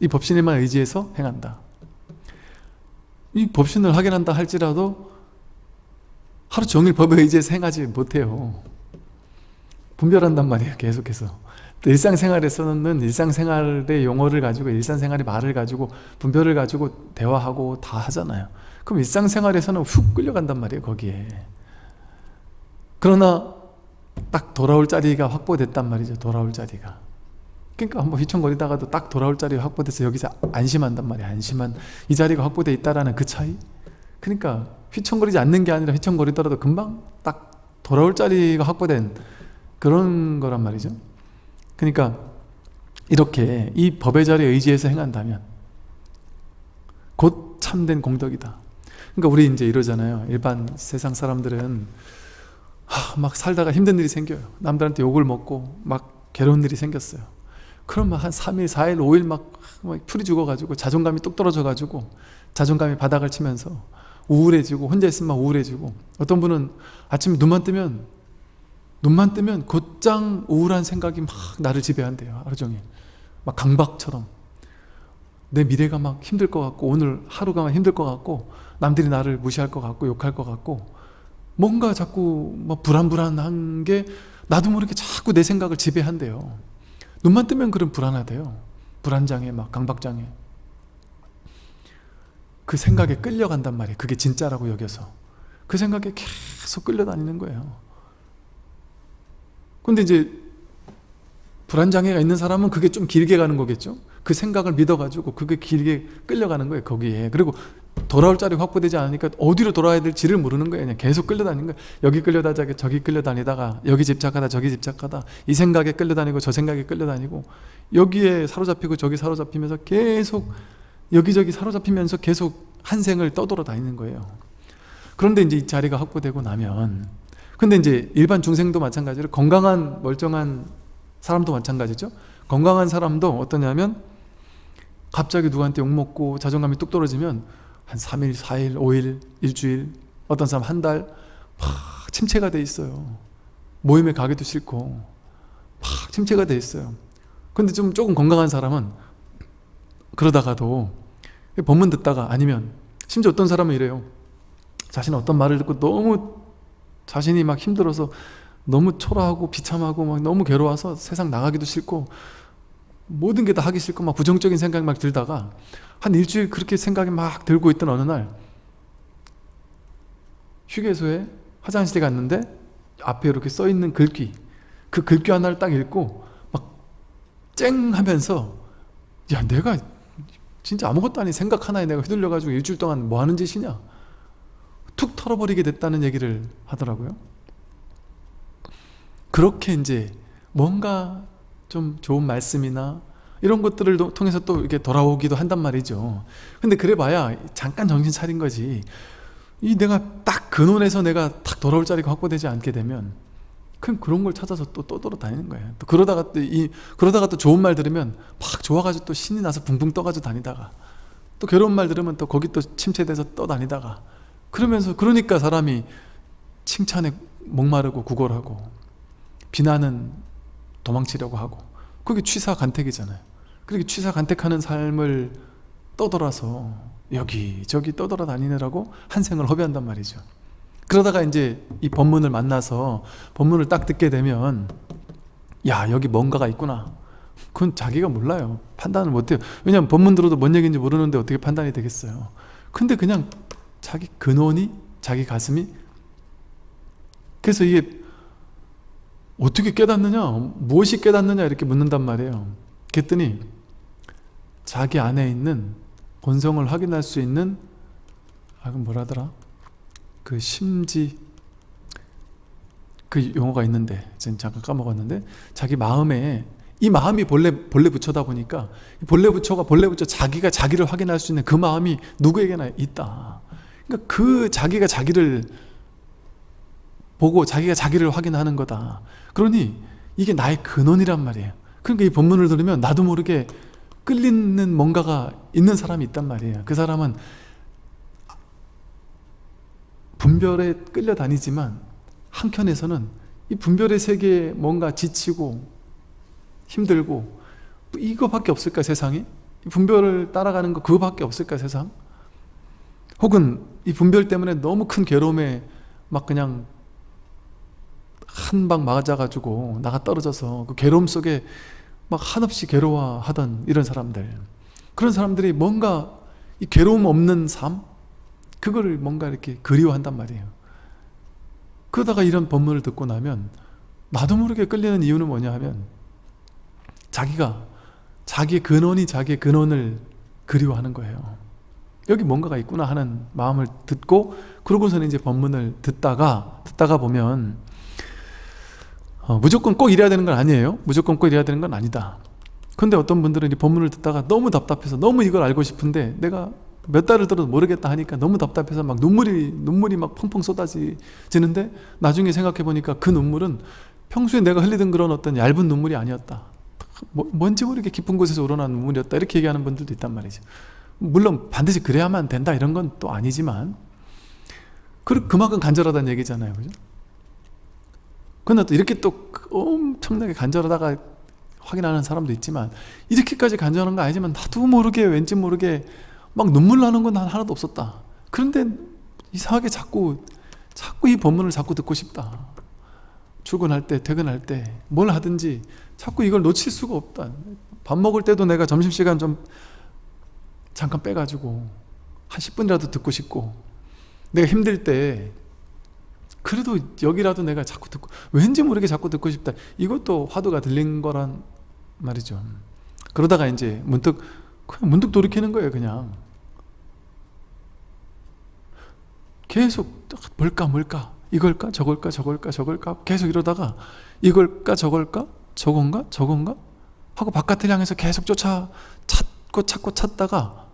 이 법신에만 의지해서 행한다. 이 법신을 확인한다 할지라도 하루 종일 법에 의지해서 행하지 못해요 분별한단 말이에요 계속해서 일상생활에서는 일상생활의 용어를 가지고 일상생활의 말을 가지고 분별을 가지고 대화하고 다 하잖아요. 그럼 일상생활에서는 훅 끌려간단 말이에요 거기에. 그러나 딱 돌아올 자리가 확보됐단 말이죠 돌아올 자리가. 그러니까 한번 휘청거리다가도 딱 돌아올 자리가 확보돼서 여기서 안심한단 말이야 안심한. 이 자리가 확보돼 있다라는 그 차이? 그러니까 휘청거리지 않는 게 아니라 휘청거리더라도 금방 딱 돌아올 자리가 확보된 그런 거란 말이죠 그러니까 이렇게 이 법의 자리에 의지해서 행한다면 곧 참된 공덕이다. 그러니까 우리 이제 이러잖아요. 일반 세상 사람들은 하, 막 살다가 힘든 일이 생겨요. 남들한테 욕을 먹고 막 괴로운 일이 생겼어요. 그러면 한 3일, 4일, 5일 막, 막 풀이 죽어가지고 자존감이 뚝 떨어져가지고 자존감이 바닥을 치면서 우울해지고 혼자 있으면 막 우울해지고 어떤 분은 아침에 눈만 뜨면 눈만 뜨면 곧장 우울한 생각이 막 나를 지배한대요 하루 종일. 막 강박처럼. 내 미래가 막 힘들 것 같고 오늘 하루가 막 힘들 것 같고 남들이 나를 무시할 것 같고 욕할 것 같고 뭔가 자꾸 막 불안불안한 게 나도 모르게 자꾸 내 생각을 지배한대요. 눈만 뜨면 그런 불안하대요. 불안장애 막 강박장애. 그 생각에 끌려간단 말이에요. 그게 진짜라고 여겨서. 그 생각에 계속 끌려다니는 거예요 근데 이제 불안장애가 있는 사람은 그게 좀 길게 가는 거겠죠? 그 생각을 믿어가지고 그게 길게 끌려가는 거예요 거기에. 그리고 돌아올 자리 확보되지 않으니까 어디로 돌아야 될지를 모르는 거예요. 그냥 계속 끌려다니는 거예요. 여기 끌려다니다가 저기 끌려다니다가 여기 집착하다 저기 집착하다. 이 생각에 끌려다니고 저 생각에 끌려다니고 여기에 사로잡히고 저기 사로잡히면서 계속 여기저기 사로잡히면서 계속 한 생을 떠돌아 다니는 거예요. 그런데 이제 이 자리가 확보되고 나면 근데 이제 일반 중생도 마찬가지로 건강한 멀쩡한 사람도 마찬가지죠. 건강한 사람도 어떠냐면 갑자기 누구한테 욕먹고 자존감이 뚝 떨어지면 한 3일, 4일, 5일, 일주일 어떤 사람 한 달 막 침체가 돼 있어요. 모임에 가기도 싫고 막 침체가 돼 있어요. 근데 좀 조금 건강한 사람은 그러다가도 법문 듣다가 아니면 심지어 어떤 사람은 이래요. 자신 어떤 말을 듣고 너무 자신이 막 힘들어서 너무 초라하고 비참하고 막 너무 괴로워서 세상 나가기도 싫고 모든 게 다 하기 싫고 막 부정적인 생각이 막 들다가 한 일주일 그렇게 생각이 막 들고 있던 어느 날 휴게소에 화장실에 갔는데 앞에 이렇게 써 있는 글귀 그 글귀 하나를 딱 읽고 막 쨍 하면서 야 내가 진짜 아무것도 아닌 생각 하나에 내가 휘둘려 가지고 일주일 동안 뭐 하는 짓이냐 툭 털어버리게 됐다는 얘기를 하더라고요. 그렇게 이제 뭔가 좀 좋은 말씀이나 이런 것들을 통해서 또 이렇게 돌아오기도 한단 말이죠. 근데 그래 봐야 잠깐 정신 차린 거지. 이 내가 딱 근원에서 내가 딱 돌아올 자리가 확보되지 않게 되면 그럼 그런 걸 찾아서 또 떠돌아 다니는 거예요. 또 그러다가 또 이 그러다가 또 좋은 말 들으면 막 좋아가지고 또 신이 나서 붕붕 떠가지고 다니다가 또 괴로운 말 들으면 또 거기 또 침체돼서 떠 다니다가 그러면서 그러니까 사람이 칭찬에 목마르고 구걸하고 비난은 도망치려고 하고 그게 취사간택이잖아요. 그렇게 취사간택하는 삶을 떠돌아서 여기저기 떠돌아 다니느라고 한 생을 허비한단 말이죠. 그러다가 이제 이 법문을 만나서 법문을 딱 듣게 되면 야 여기 뭔가가 있구나. 그건 자기가 몰라요. 판단을 못해요. 왜냐하면 법문 들어도 뭔 얘기인지 모르는데 어떻게 판단이 되겠어요. 근데 그냥 자기 근원이 자기 가슴이? 그래서 이게 어떻게 깨닫느냐? 무엇이 깨닫느냐? 이렇게 묻는단 말이에요. 그랬더니 자기 안에 있는 본성을 확인할 수 있는 아 그럼 뭐라더라? 그 심지 그 용어가 있는데 지금 잠깐 까먹었는데 자기 마음에 이 마음이 본래 본래 부처다 보니까 본래 부처가 본래 부처 자기가 자기를 확인할 수 있는 그 마음이 누구에게나 있다 그러니까 그 자기가 자기를 보고 자기가 자기를 확인하는 거다 그러니 이게 나의 근원이란 말이에요 그러니까 이 본문을 들으면 나도 모르게 끌리는 뭔가가 있는 사람이 있단 말이에요 그 사람은 분별에 끌려다니지만 한켠에서는 이 분별의 세계에 뭔가 지치고 힘들고 이거밖에 없을까 세상에? 분별을 따라가는 거 그거밖에 없을까 세상? 혹은 이 분별 때문에 너무 큰 괴로움에 막 그냥 한 방 맞아가지고 나가 떨어져서 그 괴로움 속에 막 한없이 괴로워하던 이런 사람들. 그런 사람들이 뭔가 이 괴로움 없는 삶? 그거를 뭔가 이렇게 그리워한단 말이에요. 그러다가 이런 법문을 듣고 나면 나도 모르게 끌리는 이유는 뭐냐 하면 자기가 자기의 근원이 자기의 근원을 그리워하는 거예요 여기 뭔가가 있구나 하는 마음을 듣고 그러고서는 이제 법문을 듣다가 듣다가 보면 어, 무조건 꼭 이래야 되는 건 아니에요. 무조건 꼭 이래야 되는 건 아니다. 근데 어떤 분들은 이 법문을 듣다가 너무 답답해서 너무 이걸 알고 싶은데 내가 몇 달을 들어도 모르겠다 하니까 너무 답답해서 막 눈물이 눈물이 막 펑펑 쏟아지는데 나중에 생각해 보니까 그 눈물은 평소에 내가 흘리던 그런 어떤 얇은 눈물이 아니었다. 뭐, 뭔지 모르게 깊은 곳에서 우러난 눈물이었다. 이렇게 얘기하는 분들도 있단 말이죠 물론 반드시 그래야만 된다 이런 건 또 아니지만 그, 그만큼 간절하다는 얘기잖아요. 그죠? 근데 또 이렇게 또 엄청나게 간절하다가 확인하는 사람도 있지만 이렇게까지 간절한 거 아니지만 나도 모르게 왠지 모르게 막 눈물 나는 건 하나도 없었다. 그런데 이상하게 자꾸 자꾸 이 법문을 자꾸 듣고 싶다. 출근할 때 퇴근할 때 뭘 하든지 자꾸 이걸 놓칠 수가 없다. 밥 먹을 때도 내가 점심시간 좀 잠깐 빼가지고 한 10분이라도 듣고 싶고. 내가 힘들 때 그래도 여기라도 내가 자꾸 듣고 왠지 모르게 자꾸 듣고 싶다. 이것도 화두가 들린 거란 말이죠. 그러다가 이제 문득 그냥 문득 돌이키는 거예요 그냥. 계속 뭘까 뭘까? 이걸까 저걸까 저걸까 저걸까? 계속 이러다가 이걸까 저걸까? 저건가? 저건가? 하고 바깥을 향해서 계속 쫓아 찾고 찾고 찾다가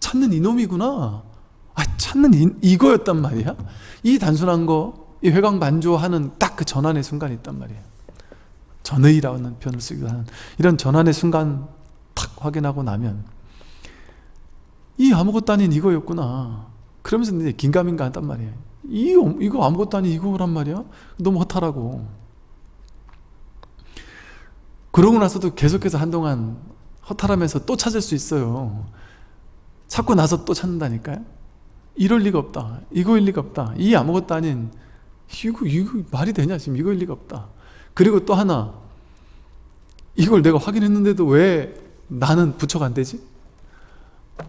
찾는 이놈이구나. 아 찾는 이, 이거였단 말이야? 이 단순한 거 이 회광 반조하는 딱 그 전환의 순간이 있단 말이에요 전의라는 표현을 쓰기도 하는 이런 전환의 순간 탁 확인하고 나면 이 아무것도 아닌 이거였구나. 그러면서 이제 긴가민가 한단 말이에요 이, 이거 아무것도 아닌 이거란 말이야? 너무 허탈하고. 그러고 나서도 계속해서 한동안 허탈하면서 또 찾을 수 있어요 찾고 나서 또 찾는다니까요? 이럴 리가 없다. 이거일 리가 없다. 이 아무것도 아닌 이거 이거 말이 되냐? 지금 이거일 리가 없다. 그리고 또 하나. 이걸 내가 확인했는데도 왜 나는 부처가 안 되지?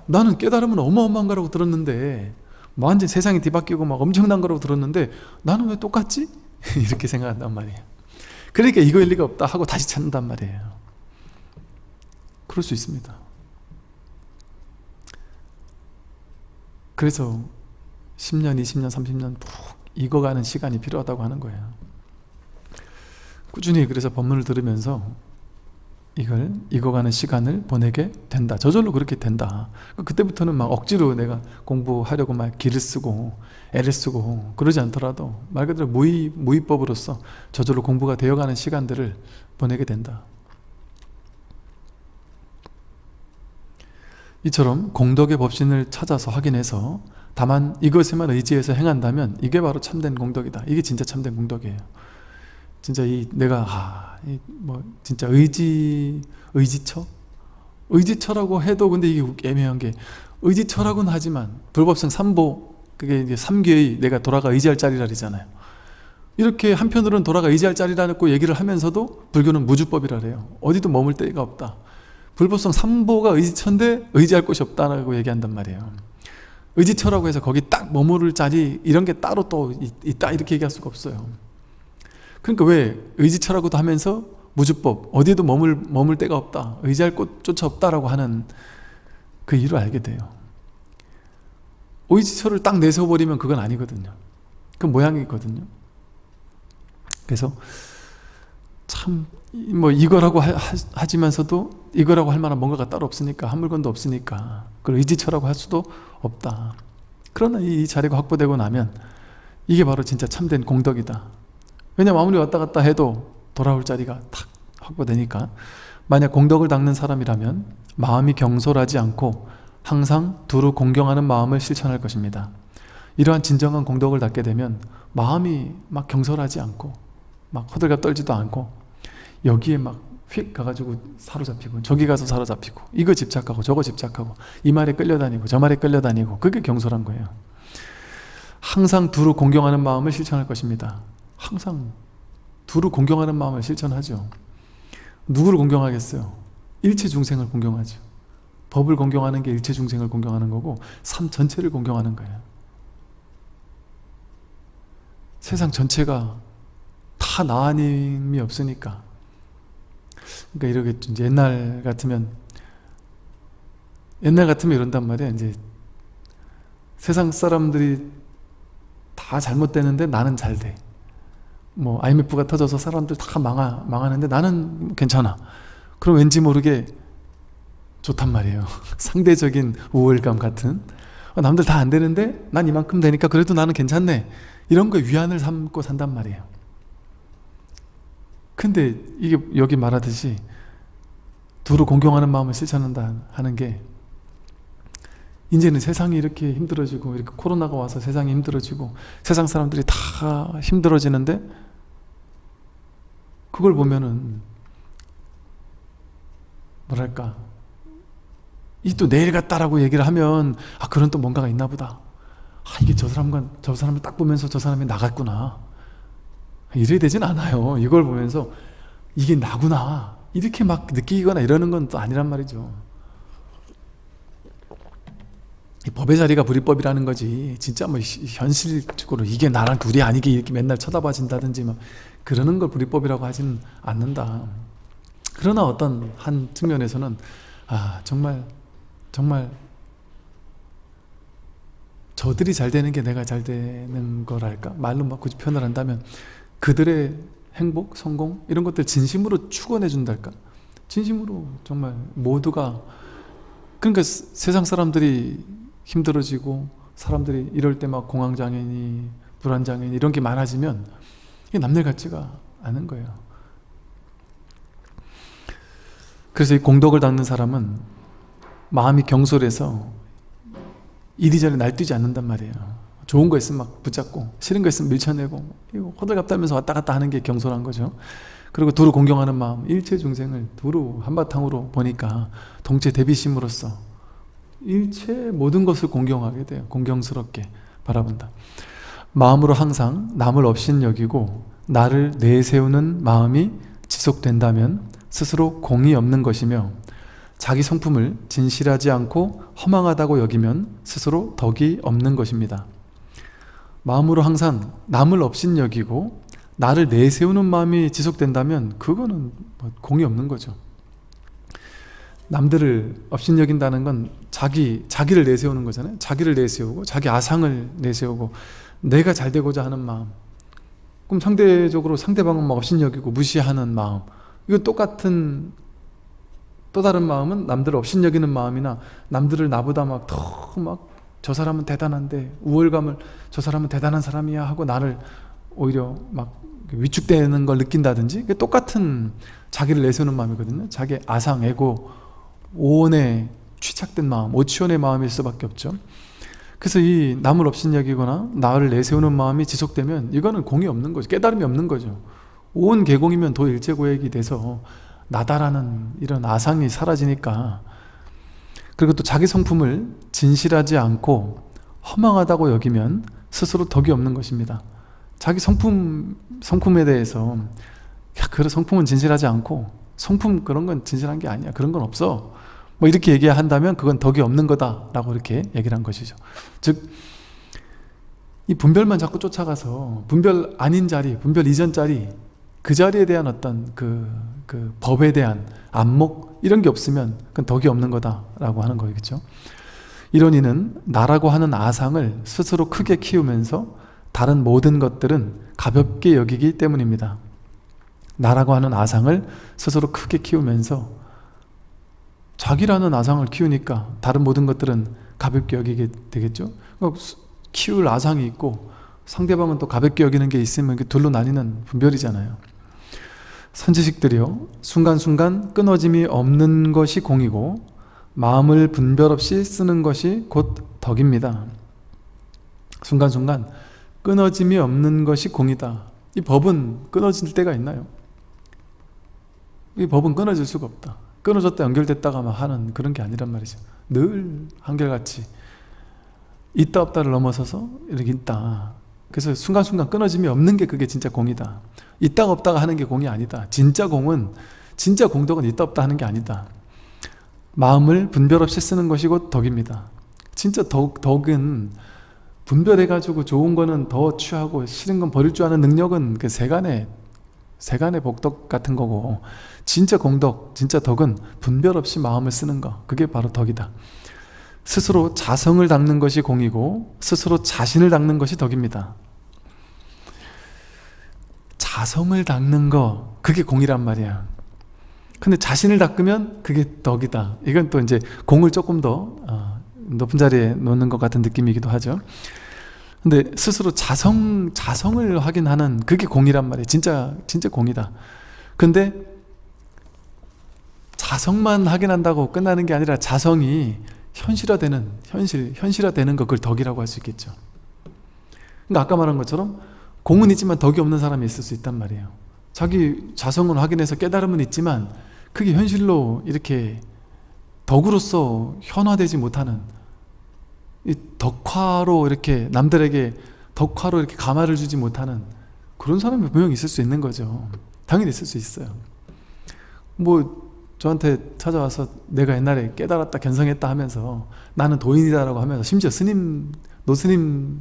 나는 깨달으면 어마어마한 거라고 들었는데 뭐 완전 세상이 뒤바뀌고 막 엄청난 거라고 들었는데 나는 왜 똑같지? 이렇게 생각한단 말이에요. 그러니까 이거일 리가 없다 하고 다시 찾는단 말이에요. 그럴 수 있습니다 그래서 10년, 20년, 30년 푹 익어가는 시간이 필요하다고 하는 거예요. 꾸준히 그래서 법문을 들으면서 이걸 익어가는 시간을 보내게 된다. 저절로 그렇게 된다. 그때부터는 막 억지로 내가 공부하려고 막 기를 쓰고 애를 쓰고 그러지 않더라도 말 그대로 무의, 무의법으로서 저절로 공부가 되어가는 시간들을 보내게 된다 이처럼 공덕의 법신을 찾아서 확인해서 다만 이것에만 의지해서 행한다면 이게 바로 참된 공덕이다. 이게 진짜 참된 공덕이에요. 진짜 이 내가 아, 이 뭐 진짜 의지 의지처? 의지처라고 해도 근데 이게 애매한 게 의지처라고는 하지만 불법성 삼보 그게 이제 삼계의 내가 돌아가 의지할 자리라잖아요. 이렇게 한편으로는 돌아가 의지할 자리라고 얘기를 하면서도 불교는 무주법이라 그래요. 어디도 머물 데가 없다 불법성 삼보가 의지처인데 의지할 곳이 없다고 얘기한단 말이에요. 의지처라고 해서 거기 딱 머무를 자리 이런 게 따로 또 있다 이렇게 얘기할 수가 없어요. 그러니까 왜 의지처라고도 하면서 무주법 어디에도 머물, 머물 데가 없다 의지할 곳조차 없다라고 하는 그 이유를 알게 돼요. 의지처를 딱 내세워버리면 그건 아니거든요. 그 모양이거든요. 그래서 참 뭐 이거라고 하, 하지만서도 이거라고 할 만한 뭔가가 따로 없으니까 한 물건도 없으니까 그걸 의지처라고 할 수도 없다. 그러나 이 자리가 확보되고 나면 이게 바로 진짜 참된 공덕이다. 왜냐면 아무리 왔다 갔다 해도 돌아올 자리가 탁 확보되니까 만약 공덕을 닦는 사람이라면 마음이 경솔하지 않고 항상 두루 공경하는 마음을 실천할 것입니다. 이러한 진정한 공덕을 닦게 되면 마음이 막 경솔하지 않고 막 허들갑 떨지도 않고 여기에 막 휙 가가지고 사로잡히고 저기 가서 사로잡히고 이거 집착하고 저거 집착하고 이 말에 끌려다니고 저 말에 끌려다니고 그게 경솔한 거예요. 항상 두루 공경하는 마음을 실천할 것입니다. 항상 두루 공경하는 마음을 실천하죠. 누구를 공경하겠어요? 일체 중생을 공경하죠. 법을 공경하는 게 일체 중생을 공경하는 거고 삶 전체를 공경하는 거예요. 세상 전체가 다 나 아님이 없으니까 그러니까 이러겠죠 이제 옛날 같으면 옛날 같으면 이런단 말이야. 이제 세상 사람들이 다 잘못되는데 나는 잘 돼. 뭐 IMF가 터져서 사람들 다 망하, 망하는데 나는 괜찮아. 그럼 왠지 모르게 좋단 말이에요. 상대적인 우월감 같은. 어, 남들 다 안 되는데 난 이만큼 되니까 그래도 나는 괜찮네. 이런 거에 위안을 삼고 산단 말이에요 근데 이게 여기 말하듯이 두루 공경하는 마음을 실천한다 하는 게 이제는 세상이 이렇게 힘들어지고 이렇게 코로나가 와서 세상이 힘들어지고 세상 사람들이 다 힘들어지는데 그걸 보면은 뭐랄까 이 또 내일 같다라고 얘기를 하면 아 그런 또 뭔가가 있나 보다. 아 이게 저 사람과 저 사람을 딱 보면서 저 사람이 나갔구나 이래야 되진 않아요. 이걸 보면서 이게 나구나. 이렇게 막 느끼거나 이러는 건 또 아니란 말이죠. 이 법의 자리가 불이법이라는 거지. 진짜 뭐 현실적으로 이게 나랑 둘이 아니게 이렇게 맨날 쳐다봐진다든지 막 그러는 걸 불이법이라고 하진 않는다. 그러나 어떤 한 측면에서는 아 정말 정말 저들이 잘 되는 게 내가 잘 되는 거랄까? 말로 막 굳이 표현을 한다면 그들의 행복, 성공 이런 것들 진심으로 축원해 준달까? 진심으로 정말 모두가 그러니까 세상 사람들이 힘들어지고 사람들이 이럴 때 막 공황장애니 불안장애니 이런 게 많아지면 이게 남들 같지가 않은 거예요. 그래서 이 공덕을 닦는 사람은 마음이 경솔해서 이리저리 날뛰지 않는단 말이에요 좋은 거 있으면 막 붙잡고 싫은 거 있으면 밀쳐내고 이거 호들갑 떨면서 왔다 갔다 하는 게 경솔한 거죠. 그리고 두루 공경하는 마음 일체 중생을 두루 한바탕으로 보니까 동체 대비심으로써 일체 모든 것을 공경하게 돼요. 공경스럽게 바라본다. 마음으로 항상 남을 없인 여기고 나를 내세우는 마음이 지속된다면 스스로 공이 없는 것이며 자기 성품을 진실하지 않고 허망하다고 여기면 스스로 덕이 없는 것입니다 마음으로 항상 남을 없인 여기고 나를 내세우는 마음이 지속된다면 그거는 뭐 공이 없는 거죠. 남들을 업신여긴다는 건 자기, 자기를 내세우는 거잖아요. 자기를 내세우고 자기 아상을 내세우고 내가 잘 되고자 하는 마음. 그럼 상대적으로 상대방은 막 업신여기고 무시하는 마음. 이거 똑같은 또 다른 마음은 남들을 업신여기는 마음이나 남들을 나보다 막 더막 저 사람은 대단한데 우월감을 저 사람은 대단한 사람이야 하고 나를 오히려 막 위축되는 걸 느낀다든지 똑같은 자기를 내세우는 마음이거든요. 자기 아상, 에고, 오온에 취착된 마음, 오치원의 마음일 수밖에 없죠. 그래서 이 남을 없인 여기거나 나를 내세우는 마음이 지속되면 이거는 공이 없는 거죠. 깨달음이 없는 거죠. 온 개공이면 도일제고액이 돼서 나다라는 이런 아상이 사라지니까 그리고 또 자기 성품을 진실하지 않고 허망하다고 여기면 스스로 덕이 없는 것입니다. 자기 성품, 성품에 대해서 야, 그래 성품은 진실하지 않고 성품 그런 건 진실한 게 아니야. 그런 건 없어. 뭐 이렇게 얘기한다면 그건 덕이 없는 거다 라고 이렇게 얘기를 한 것이죠. 즉 이 분별만 자꾸 쫓아가서 분별 아닌 자리, 분별 이전 자리 그 자리에 대한 어떤 그, 그 법에 대한 안목 이런 게 없으면 그건 덕이 없는 거다라고 하는 거겠죠. 이런 이는 나라고 하는 아상을 스스로 크게 키우면서 다른 모든 것들은 가볍게 여기기 때문입니다. 나라고 하는 아상을 스스로 크게 키우면서 자기라는 아상을 키우니까 다른 모든 것들은 가볍게 여기게 되겠죠. 그러니까 키울 아상이 있고 상대방은 또 가볍게 여기는 게 있으면 둘로 나뉘는 분별이잖아요. 선지식들이요 순간순간 끊어짐이 없는 것이 공이고 마음을 분별 없이 쓰는 것이 곧 덕입니다. 순간순간 끊어짐이 없는 것이 공이다. 이 법은 끊어질 때가 있나요? 이 법은 끊어질 수가 없다. 끊어졌다 연결됐다가 막 하는 그런 게 아니란 말이죠. 늘 한결같이 있다 없다를 넘어서서 이렇게 있다. 그래서 순간순간 끊어짐이 없는 게 그게 진짜 공이다. 있다가 없다가 하는 게 공이 아니다. 진짜 공은 진짜 공덕은 있다 없다 하는 게 아니다. 마음을 분별 없이 쓰는 것이 곧 덕입니다. 진짜 덕, 덕은 분별해가지고 좋은 거는 더 취하고 싫은 건 버릴 줄 아는 능력은 그 세간의 세간의 복덕 같은 거고 진짜 공덕, 진짜 덕은 분별 없이 마음을 쓰는 거 그게 바로 덕이다. 스스로 자성을 닦는 것이 공이고 스스로 자신을 닦는 것이 덕입니다 자성을 닦는 거 그게 공이란 말이야. 근데 자신을 닦으면 그게 덕이다. 이건 또 이제 공을 조금 더 어, 높은 자리에 놓는 것 같은 느낌이기도 하죠. 근데 스스로 자성, 자성을 확인하는 그게 공이란 말이에요 진짜 진짜 공이다. 근데 자성만 확인한다고 끝나는 게 아니라 자성이 현실화되는 현실, 현실화되는 거 그걸 덕이라고 할 수 있겠죠. 그러니까 아까 말한 것처럼 공은 있지만 덕이 없는 사람이 있을 수 있단 말이에요. 자기 자성을 확인해서 깨달음은 있지만 그게 현실로 이렇게 덕으로서 현화되지 못하는 이 덕화로 이렇게 남들에게 덕화로 이렇게 감화를 주지 못하는 그런 사람이 분명히 있을 수 있는 거죠. 당연히 있을 수 있어요. 뭐 저한테 찾아와서 내가 옛날에 깨달았다 견성했다 하면서 나는 도인이다 라고 하면서 심지어 스님 노스님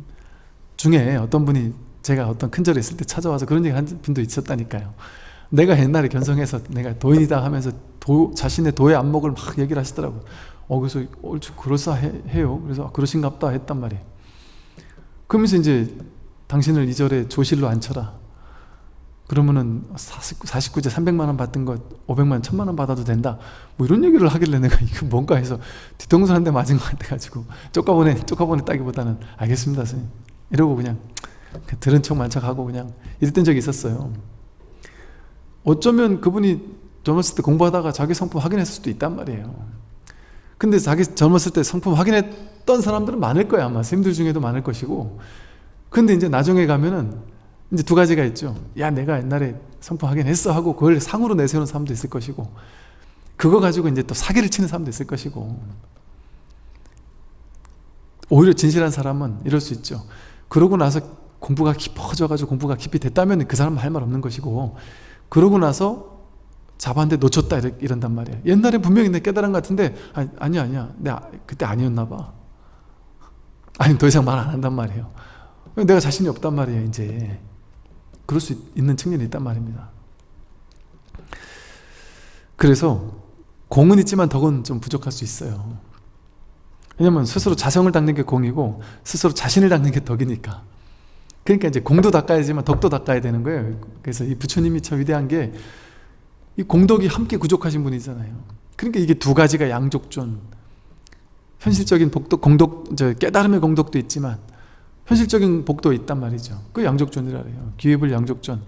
중에 어떤 분이 제가 어떤 큰 절에 있을 때 찾아와서 그런 얘기 한 분도 있었다니까요. 내가 옛날에 견성해서 내가 도인이다 하면서 도, 자신의 도의 안목을 막 얘기를 하시더라고요 어 그래서 옳지 그럴싸해요. 그래서 아, 그러신갑다 했단 말이에요. 그러면서 이제 당신을 이 절에 조실로 앉혀라. 그러면은 49, 49 제 300만원 받던 것 500만원 1000만원 받아도 된다. 뭐 이런 얘기를 하길래 내가 이거 뭔가 해서 뒤통수 한 대 맞은 것 같아가지고 쪼까보내 쪼까보내 따기보다는 알겠습니다 선생님. 이러고 그냥 들은 척 만척하고 그냥 이랬던 적이 있었어요. 어쩌면 그분이 젊었을 때 공부하다가 자기 성품 확인했을 수도 있단 말이에요. 근데 자기 젊었을 때 성품 확인했던 사람들은 많을 거야 아마. 선생님들 중에도 많을 것이고. 근데 이제 나중에 가면은 이제 두 가지가 있죠. 야 내가 옛날에 성품 확인했어 하고 그걸 상으로 내세우는 사람도 있을 것이고 그거 가지고 이제 또 사기를 치는 사람도 있을 것이고. 오히려 진실한 사람은 이럴 수 있죠. 그러고 나서 공부가 깊어져 가지고 공부가 깊이 됐다면 그 사람은 할 말 없는 것이고 그러고 나서 잡았는데 놓쳤다 이런, 단 말이에요 옛날에 분명히 내 깨달은 것 같은데 아니, 아니야 아니야. 내가 그때 아니었나 봐. 아니 더 이상 말 안 한단 말이에요. 내가 자신이 없단 말이에요 이제. 그럴 수 있는 측면이 있단 말입니다. 그래서 공은 있지만 덕은 좀 부족할 수 있어요. 왜냐면 스스로 자성을 닦는 게 공이고 스스로 자신을 닦는 게 덕이니까 그러니까 이제 공도 닦아야지만 덕도 닦아야 되는 거예요. 그래서 이 부처님이 참 위대한 게 이 공덕이 함께 구족하신 분이잖아요. 그러니까 이게 두 가지가 양족존. 현실적인 복덕, 공덕, 저 깨달음의 공덕도 있지만 현실적인 복도 있단 말이죠. 그 양족존이라 해요. 기회불 양족존.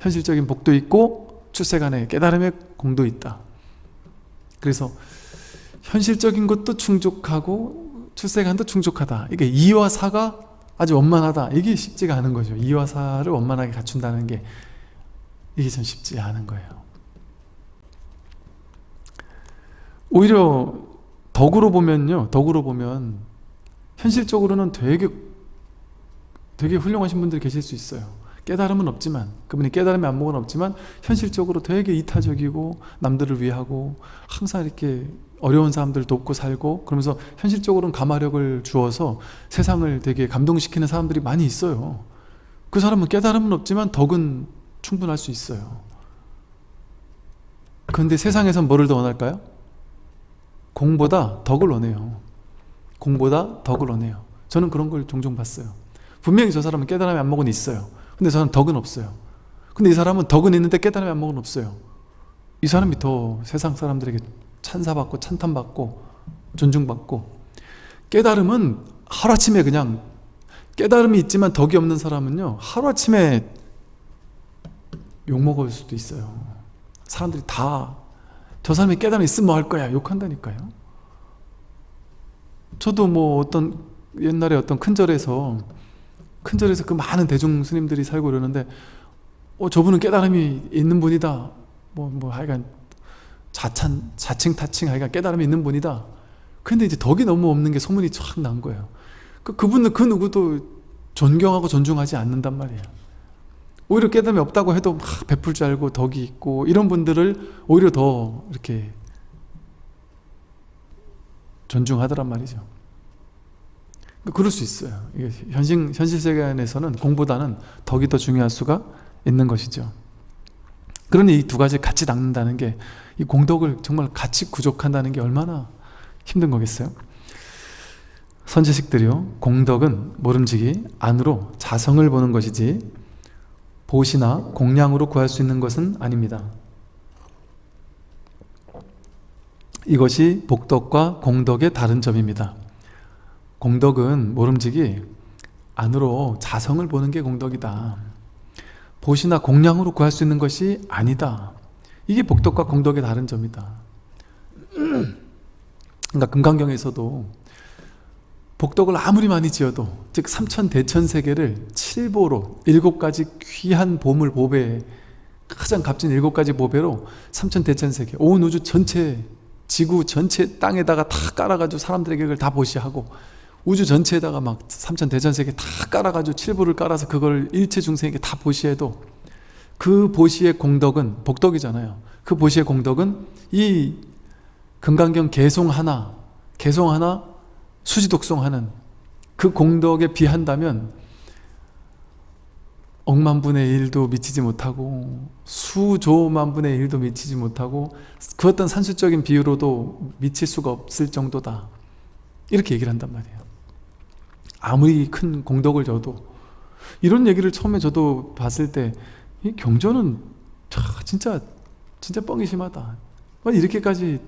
현실적인 복도 있고 출세간에 깨달음의 공도 있다. 그래서 현실적인 것도 충족하고 출세간도 충족하다. 이게 이와 사가 아주 원만하다. 이게 쉽지가 않은 거죠. 이와 사를 원만하게 갖춘다는 게 이게 참 쉽지 않은 거예요. 오히려 덕으로 보면요. 덕으로 보면 현실적으로는 되게 되게 훌륭하신 분들이 계실 수 있어요. 깨달음은 없지만 그분이 깨달음의 안목은 없지만 현실적으로 되게 이타적이고 남들을 위하고 항상 이렇게 어려운 사람들 돕고 살고 그러면서 현실적으로는 가마력을 주어서 세상을 되게 감동시키는 사람들이 많이 있어요. 그 사람은 깨달음은 없지만 덕은 충분할 수 있어요. 그런데 세상에선 뭐를 더 원할까요? 공보다 덕을 원해요. 공보다 덕을 원해요. 저는 그런 걸 종종 봤어요. 분명히 저 사람은 깨달음의 안목은 있어요. 근데 저는 덕은 없어요. 근데 이 사람은 덕은 있는데 깨달음의 안목은 없어요. 이 사람이 더 세상 사람들에게 찬사받고 찬탄받고 존중받고. 깨달음은 하루아침에 그냥 깨달음이 있지만 덕이 없는 사람은요 하루아침에 욕먹을 수도 있어요. 사람들이 다 저 사람이 깨달음이 있으면 뭐 할 거야? 욕한다니까요. 저도 뭐 어떤 옛날에 어떤 큰 절에서 큰 절에서 그 많은 대중 스님들이 살고 이러는데 어 저분은 깨달음이 있는 분이다. 뭐뭐 뭐 하여간 자찬, 자칭, 타칭, 하여간 깨달음이 있는 분이다. 근데 이제 덕이 너무 없는 게 소문이 쫙난 거예요. 그, 그분은 그 누구도 존경하고 존중하지 않는단 말이에요. 오히려 깨달음이 없다고 해도 막 베풀 줄 알고 덕이 있고 이런 분들을 오히려 더 이렇게 존중하더란 말이죠. 그럴 수 있어요. 현실, 현실 세계 에서는 공보다는 덕이 더 중요할 수가 있는 것이죠. 그러니 이 두 가지 같이 닦는다는 게 이 공덕을 정말 같이 구족한다는 게 얼마나 힘든 거겠어요? 선지식들이요 공덕은 모름지기 안으로 자성을 보는 것이지 보시나 공량으로 구할 수 있는 것은 아닙니다. 이것이 복덕과 공덕의 다른 점입니다. 공덕은 모름지기 안으로 자성을 보는 게 공덕이다. 보시나 공량으로 구할 수 있는 것이 아니다 이게 복덕과 공덕의 다른 점이다. 그러니까 금강경에서도 복덕을 아무리 많이 지어도 즉 삼천 대천세계를 칠보로 일곱 가지 귀한 보물 보배 가장 값진 일곱 가지 보배로 삼천 대천세계 온 우주 전체 지구 전체 땅에다가 다 깔아가지고 사람들에게 그걸 다 보시하고 우주 전체에다가 막 삼천 대천세계 다 깔아가지고 칠보를 깔아서 그걸 일체 중생에게 다 보시해도 그 보시의 공덕은 복덕이잖아요. 그 보시의 공덕은 이 금강경 개송 하나 개송 하나 수지독송 하는 그 공덕에 비한다면 억만분의 일도 미치지 못하고 수조만분의 일도 미치지 못하고 그 어떤 산수적인 비유로도 미칠 수가 없을 정도다. 이렇게 얘기를 한단 말이에요. 아무리 큰 공덕을 줘도. 이런 얘기를 처음에 저도 봤을 때 이 경전은 진짜 진짜 뻥이 심하다 이렇게까지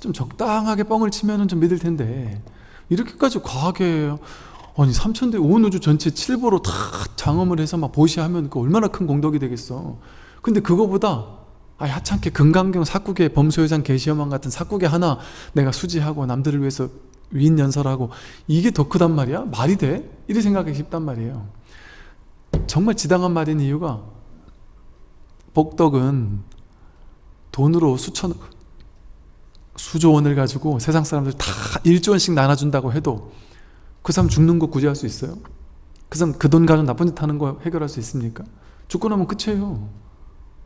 좀 적당하게 뻥을 치면 좀 믿을 텐데 이렇게까지 과하게 아니 삼천대 온 우주 전체 칠보로 다 장엄을 해서 막 보시하면 그 얼마나 큰 공덕이 되겠어 근데 그거보다 아 하찮게 금강경 사국의 범소유상 계시어만 같은 사국에 하나 내가 수지하고 남들을 위해서 위인 연설하고 이게 더 크단 말이야? 말이 돼? 이렇게 생각하기 쉽단 말이에요 정말 지당한 말인 이유가 복덕은 돈으로 수천 수조 원을 가지고 세상 사람들 다 1조 원씩 나눠준다고 해도 그 사람 죽는 거 구제할 수 있어요? 그 사람 그 돈 가지고 나쁜 짓 하는 거 해결할 수 있습니까? 죽고 나면 끝이에요.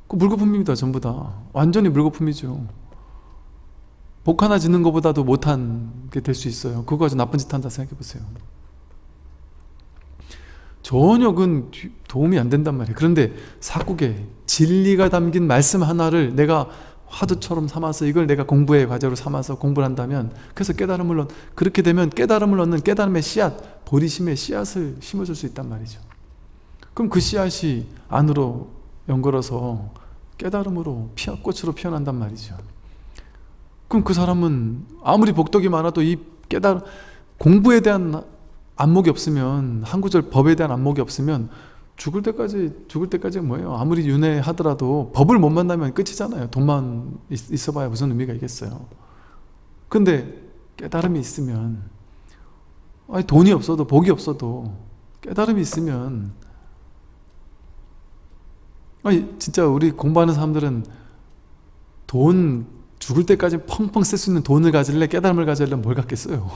그 물거품입니다 전부 다. 완전히 물거품이죠. 복 하나 짓는 것보다도 못한 게 될 수 있어요. 그거 가지고 나쁜 짓 한다 생각해 보세요 전혀 그 도움이 안 된단 말이에요. 그런데 사국에 진리가 담긴 말씀 하나를 내가 화두처럼 삼아서 이걸 내가 공부의 과제로 삼아서 공부를 한다면 그래서 깨달음을 얻 그렇게 되면 깨달음을 얻는 깨달음의 씨앗 보리심의 씨앗을 심어줄 수 있단 말이죠. 그럼 그 씨앗이 안으로 연걸어서 깨달음으로 피어 꽃으로 피어난단 말이죠. 그럼 그 사람은 아무리 복덕이 많아도 이 깨달음 공부에 대한 안목이 없으면 한 구절 법에 대한 안목이 없으면 죽을 때까지 죽을 때까지 뭐예요? 아무리 윤회하더라도 법을 못 만나면 끝이잖아요. 돈만 있, 어봐야 무슨 의미가 있겠어요? 근데 깨달음이 있으면 아니 돈이 없어도 복이 없어도 깨달음이 있으면 아니 진짜 우리 공부하는 사람들은 돈 죽을 때까지 펑펑 쓸 수 있는 돈을 가질래? 깨달음을 가질래? 뭘 갖겠어요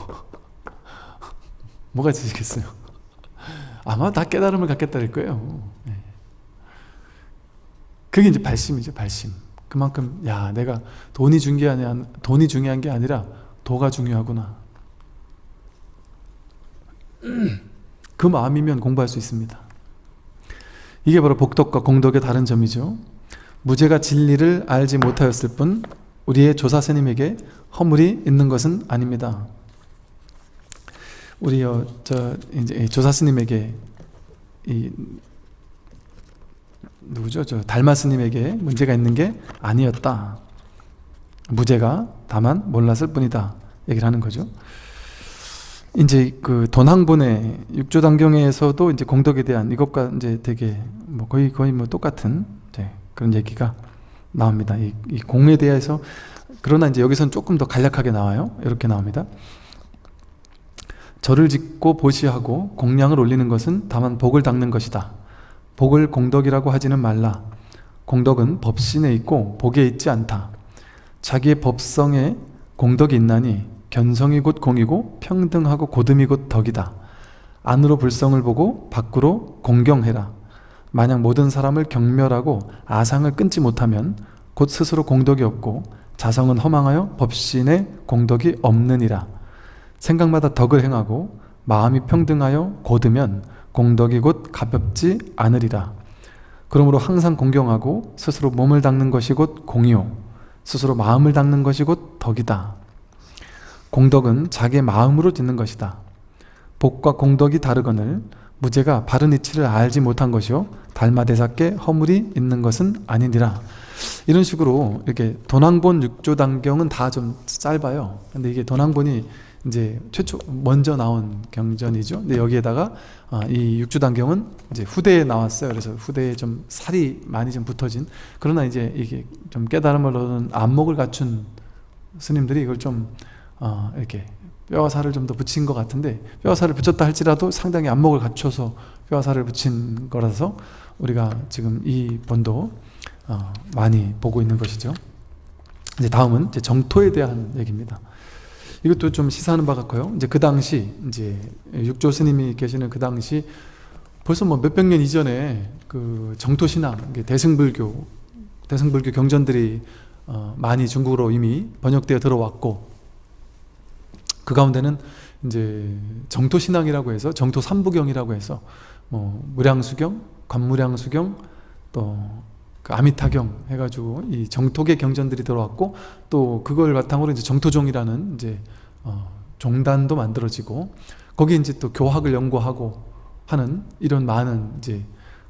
뭐가 지겠어요? 아마 다 깨달음을 갖겠다는 거예요. 네. 그게 이제 발심이죠, 발심. 그만큼 야 내가 돈이 중요한 게 돈이 중요한 게 아니라 도가 중요하구나. 그 마음이면 공부할 수 있습니다. 이게 바로 복덕과 공덕의 다른 점이죠. 무죄가 진리를 알지 못하였을 뿐 우리의 조사 스님에게 허물이 있는 것은 아닙니다. 우리 어, 저 이제 조사 스님에게 이 누구죠? 저 달마 스님에게 문제가 있는 게 아니었다. 무죄가 다만 몰랐을 뿐이다. 얘기를 하는 거죠. 이제 그 돈항본의 육조단경에서도 이제 공덕에 대한 이것과 이제 되게 뭐 거의 거의 뭐 똑같은 그런 얘기가 나옵니다. 이, 이 공에 대해서 그러나 이제 여기서는 조금 더 간략하게 나와요. 이렇게 나옵니다. 절을 짓고 보시하고 공량을 올리는 것은 다만 복을 닦는 것이다. 복을 공덕이라고 하지는 말라. 공덕은 법신에 있고 복에 있지 않다. 자기의 법성에 공덕이 있나니 견성이 곧 공이고 평등하고 고듬이 곧 덕이다. 안으로 불성을 보고 밖으로 공경해라. 만약 모든 사람을 경멸하고 아상을 끊지 못하면 곧 스스로 공덕이 없고 자성은 허망하여 법신에 공덕이 없느니라. 생각마다 덕을 행하고 마음이 평등하여 곧으면 공덕이 곧 가볍지 않으리라. 그러므로 항상 공경하고 스스로 몸을 닦는 것이 곧 공이요. 스스로 마음을 닦는 것이 곧 덕이다. 공덕은 자기 마음으로 짓는 것이다. 복과 공덕이 다르거늘 무죄가 바른 이치를 알지 못한 것이요 달마대사께 허물이 있는 것은 아니니라 이런 식으로 이렇게 돈왕본 육조단경은 다 좀 짧아요 근데 이게 돈왕본이 이제 최초 먼저 나온 경전이죠. 근데 여기에다가 아, 이 육주단경은 이제 후대에 나왔어요. 그래서 후대에 좀 살이 많이 좀 붙어진 그러나 이제 이게 좀 깨달음을 얻은 안목을 갖춘 스님들이 이걸 좀 어, 이렇게 뼈와 살을 좀 더 붙인 것 같은데 뼈와 살을 붙였다 할지라도 상당히 안목을 갖춰서 뼈와 살을 붙인 거라서 우리가 지금 이 본도 어, 많이 보고 있는 것이죠. 이제 다음은 이제 정토에 대한 얘기입니다. 이것도 좀 시사하는 바 같고요. 이제 그 당시 이제 육조 스님이 계시는 그 당시 벌써 뭐 몇백 년 이전에 그 정토 신앙, 대승불교, 대승불교 경전들이 어 많이 중국으로 이미 번역되어 들어왔고 그 가운데는 이제 정토 신앙이라고 해서 정토 삼부경이라고 해서 뭐 무량수경, 관무량수경 또 그 아미타경 해가지고 이 정토계 경전들이 들어왔고 또 그걸 바탕으로 이제 정토종이라는 이제 어, 종단도 만들어지고 거기 이제 또 교학을 연구하고 하는 이런 많은 이제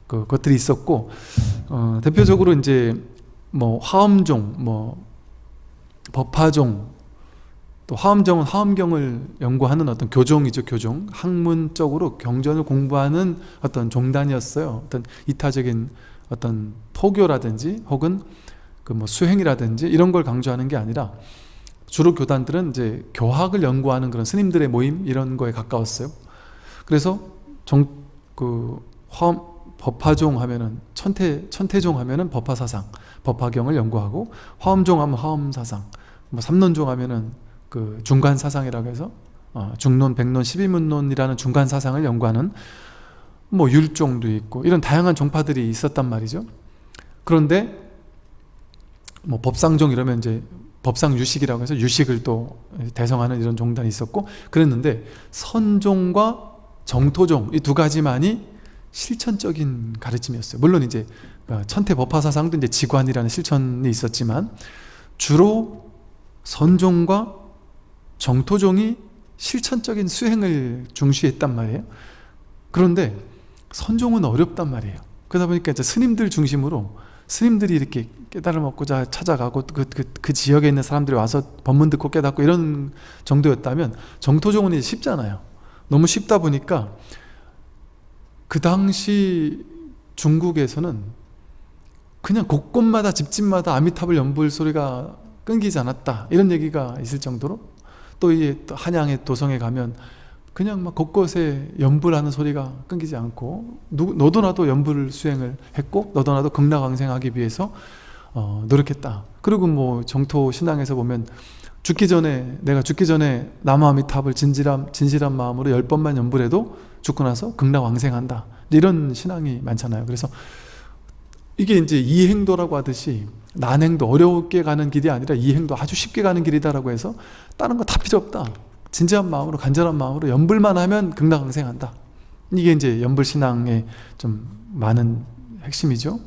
그 것들이 있었고 어, 대표적으로 이제 뭐 화엄종, 뭐 법화종, 또 화엄종은 화엄경을 연구하는 어떤 교종이죠, 교종. 학문적으로 경전을 공부하는 어떤 종단이었어요. 어떤 이타적인 어떤 포교라든지 혹은 그 뭐 수행이라든지 이런 걸 강조하는 게 아니라 주로 교단들은 이제 교학을 연구하는 그런 스님들의 모임 이런 거에 가까웠어요. 그래서 정, 그 화, 법화종 하면은 천태 천태종 하면은 법화 사상, 법화경을 연구하고 화엄종 하면 화엄 사상, 뭐 삼론종 하면은 그 중간 사상이라고 해서 어, 중론, 백론, 십이문론이라는 중간 사상을 연구하는 뭐 율종도 있고 이런 다양한 종파들이 있었단 말이죠. 그런데 뭐 법상종 이러면 이제 법상 유식이라고 해서 유식을 또 대성하는 이런 종단이 있었고 그랬는데 선종과 정토종 이 두 가지만이 실천적인 가르침이었어요. 물론 이제 어, 천태 법화 사상도 이제 지관이라는 실천이 있었지만 주로 선종과 정토종이 실천적인 수행을 중시했단 말이에요. 그런데 선종은 어렵단 말이에요. 그러다 보니까 이제 스님들 중심으로 스님들이 이렇게 깨달음 얻고자 찾아가고 그, 그, 그 지역에 있는 사람들이 와서 법문 듣고 깨닫고 이런 정도였다면 정토종은 쉽잖아요. 너무 쉽다 보니까 그 당시 중국에서는 그냥 곳곳마다 집집마다 아미타불 연불 소리가 끊기지 않았다 이런 얘기가 있을 정도로 또 이 한양의 도성에 가면 그냥 막 곳곳에 연불하는 소리가 끊기지 않고 누, 너도 나도 연불 수행을 했고 너도 나도 극락왕생하기 위해서 어, 노력했다. 그리고 뭐 정토 신앙에서 보면 죽기 전에 내가 죽기 전에 남아미탑을 진실한, 진실한 마음으로 열 번만 연불해도 죽고 나서 극락왕생한다. 이런 신앙이 많잖아요. 그래서 이게 이제 이행도라고 하듯이 난행도 어렵게 가는 길이 아니라 이행도 아주 쉽게 가는 길이다라고 해서 다른 거 다 필요 없다 진지한 마음으로 간절한 마음으로 연불만 하면 극락강생한다. 이게 이제 연불신앙의 좀 많은 핵심이죠.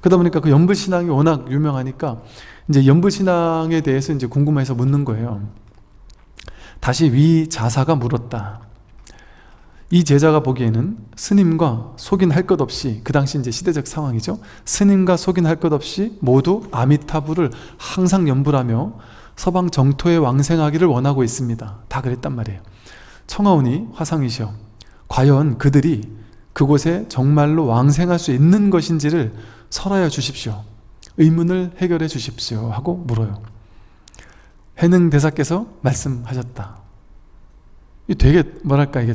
그러다 보니까 그 연불신앙이 워낙 유명하니까 이제 연불신앙에 대해서 이제 궁금해서 묻는 거예요. 다시 위 자사가 물었다. 이 제자가 보기에는 스님과 속인 할 것 없이 그 당시 이제 시대적 상황이죠. 스님과 속인 할 것 없이 모두 아미타불을 항상 연불하며 서방 정토에 왕생하기를 원하고 있습니다. 다 그랬단 말이에요. 청하오니 화상이시여 과연 그들이 그곳에 정말로 왕생할 수 있는 것인지를 설하여 주십시오. 의문을 해결해 주십시오 하고 물어요. 해능 대사께서 말씀하셨다. 이 되게 뭐랄까 이게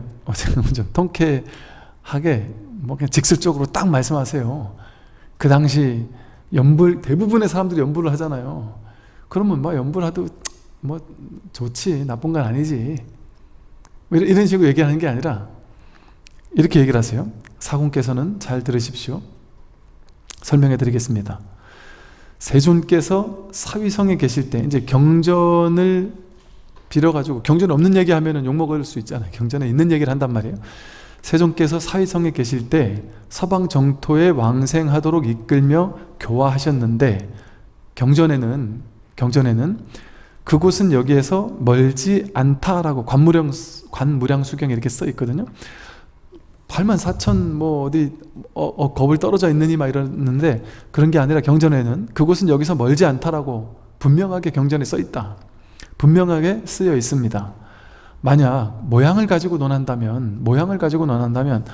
좀 통쾌하게 뭐 그냥 직설적으로 딱 말씀하세요. 그 당시 연불 대부분의 사람들이 연불을 하잖아요 그러면 뭐 연불하도 뭐 좋지 나쁜 건 아니지. 뭐 이런 식으로 얘기하는 게 아니라 이렇게 얘기를 하세요. 사공께서는 잘 들으십시오. 설명해 드리겠습니다. 세존께서 사위성에 계실 때 이제 경전을 빌어가지고 경전 없는 얘기 하면 욕먹을 수 있잖아요. 경전에 있는 얘기를 한단 말이에요. 세종께서 사위성에 계실 때 서방 정토에 왕생하도록 이끌며 교화하셨는데 경전에는 경전에는 그곳은 여기에서 멀지 않다라고 관무량, 관무량 수경에 이렇게 써 있거든요. 8만 4천 뭐 어디 어, 어, 겁을 떨어져 있느니 막 이러는데 그런 게 아니라 경전에는 그곳은 여기서 멀지 않다라고 분명하게 경전에 써 있다. 분명하게 쓰여 있습니다. 만약 모양을 가지고 논한다면 모양을 가지고 논한다면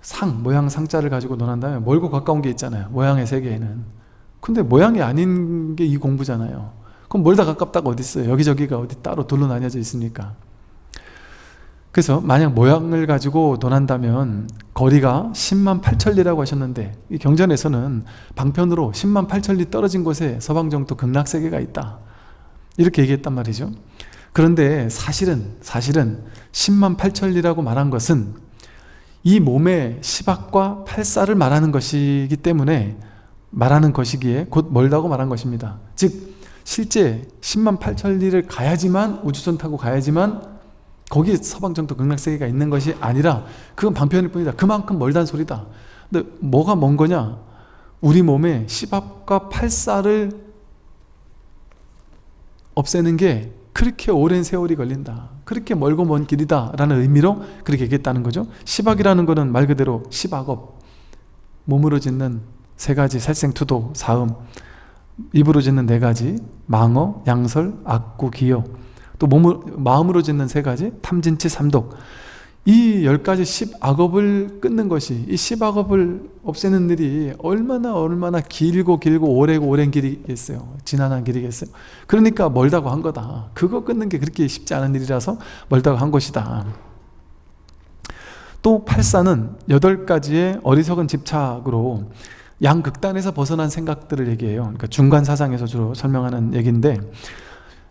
상, 모양 상자를 가지고 논한다면 멀고 가까운 게 있잖아요. 모양의 세계에는 근데 모양이 아닌 게 이 공부잖아요. 그럼 멀다 가깝다가 어디 있어요? 여기저기가 어디 따로 돌로 나뉘어져 있습니까. 그래서 만약 모양을 가지고 논한다면 거리가 10만 8천리라고 하셨는데 이 경전에서는 방편으로 10만 8천리 떨어진 곳에 서방정토 극락세계가 있다. 이렇게 얘기했단 말이죠. 그런데 사실은 사실은 10만 8천리라고 말한 것은 이 몸의 시박과 팔사를 말하는 것이기 때문에 말하는 것이기에 곧 멀다고 말한 것입니다. 즉 실제 10만 8천 리를 가야지만 우주선 타고 가야지만 거기에 서방정토 극락세계가 있는 것이 아니라 그건 방편일 뿐이다. 그만큼 멀단 소리다. 근데 뭐가 먼 거냐? 우리 몸의 시박과 팔사를 없애는 게 그렇게 오랜 세월이 걸린다. 그렇게 멀고 먼 길이다 라는 의미로 그렇게 얘기했다는 거죠. 시박이라는 것은 말 그대로 시박업 몸으로 짓는 세 가지 살생투도 사음. 입으로 짓는 네 가지 망어, 양설, 악구, 기여 또 몸을, 마음으로 짓는 세 가지 탐진치, 삼독. 이 열 가지 십악업을 끊는 것이 이 십악업을 없애는 일이 얼마나 얼마나 길고 길고 오래고 오랜 길이겠어요. 지난한 길이겠어요. 그러니까 멀다고 한 거다. 그거 끊는 게 그렇게 쉽지 않은 일이라서 멀다고 한 것이다. 또 팔사는 여덟 가지의 어리석은 집착으로 양극단에서 벗어난 생각들을 얘기해요. 그러니까 중간 사상에서 주로 설명하는 얘기인데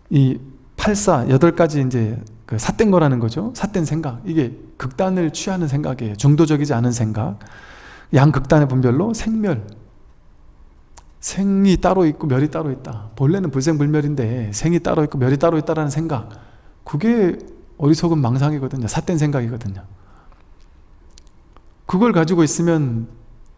이 팔사 여덟 가지 이제 그 삿된 거라는 거죠. 삿된 생각. 이게 극단을 취하는 생각이에요. 중도적이지 않은 생각. 양극단의 분별로 생멸. 생이 따로 있고 멸이 따로 있다. 본래는 불생불멸인데 생이 따로 있고 멸이 따로 있다는 생각. 그게 어리석은 망상이거든요. 삿된 생각이거든요. 그걸 가지고 있으면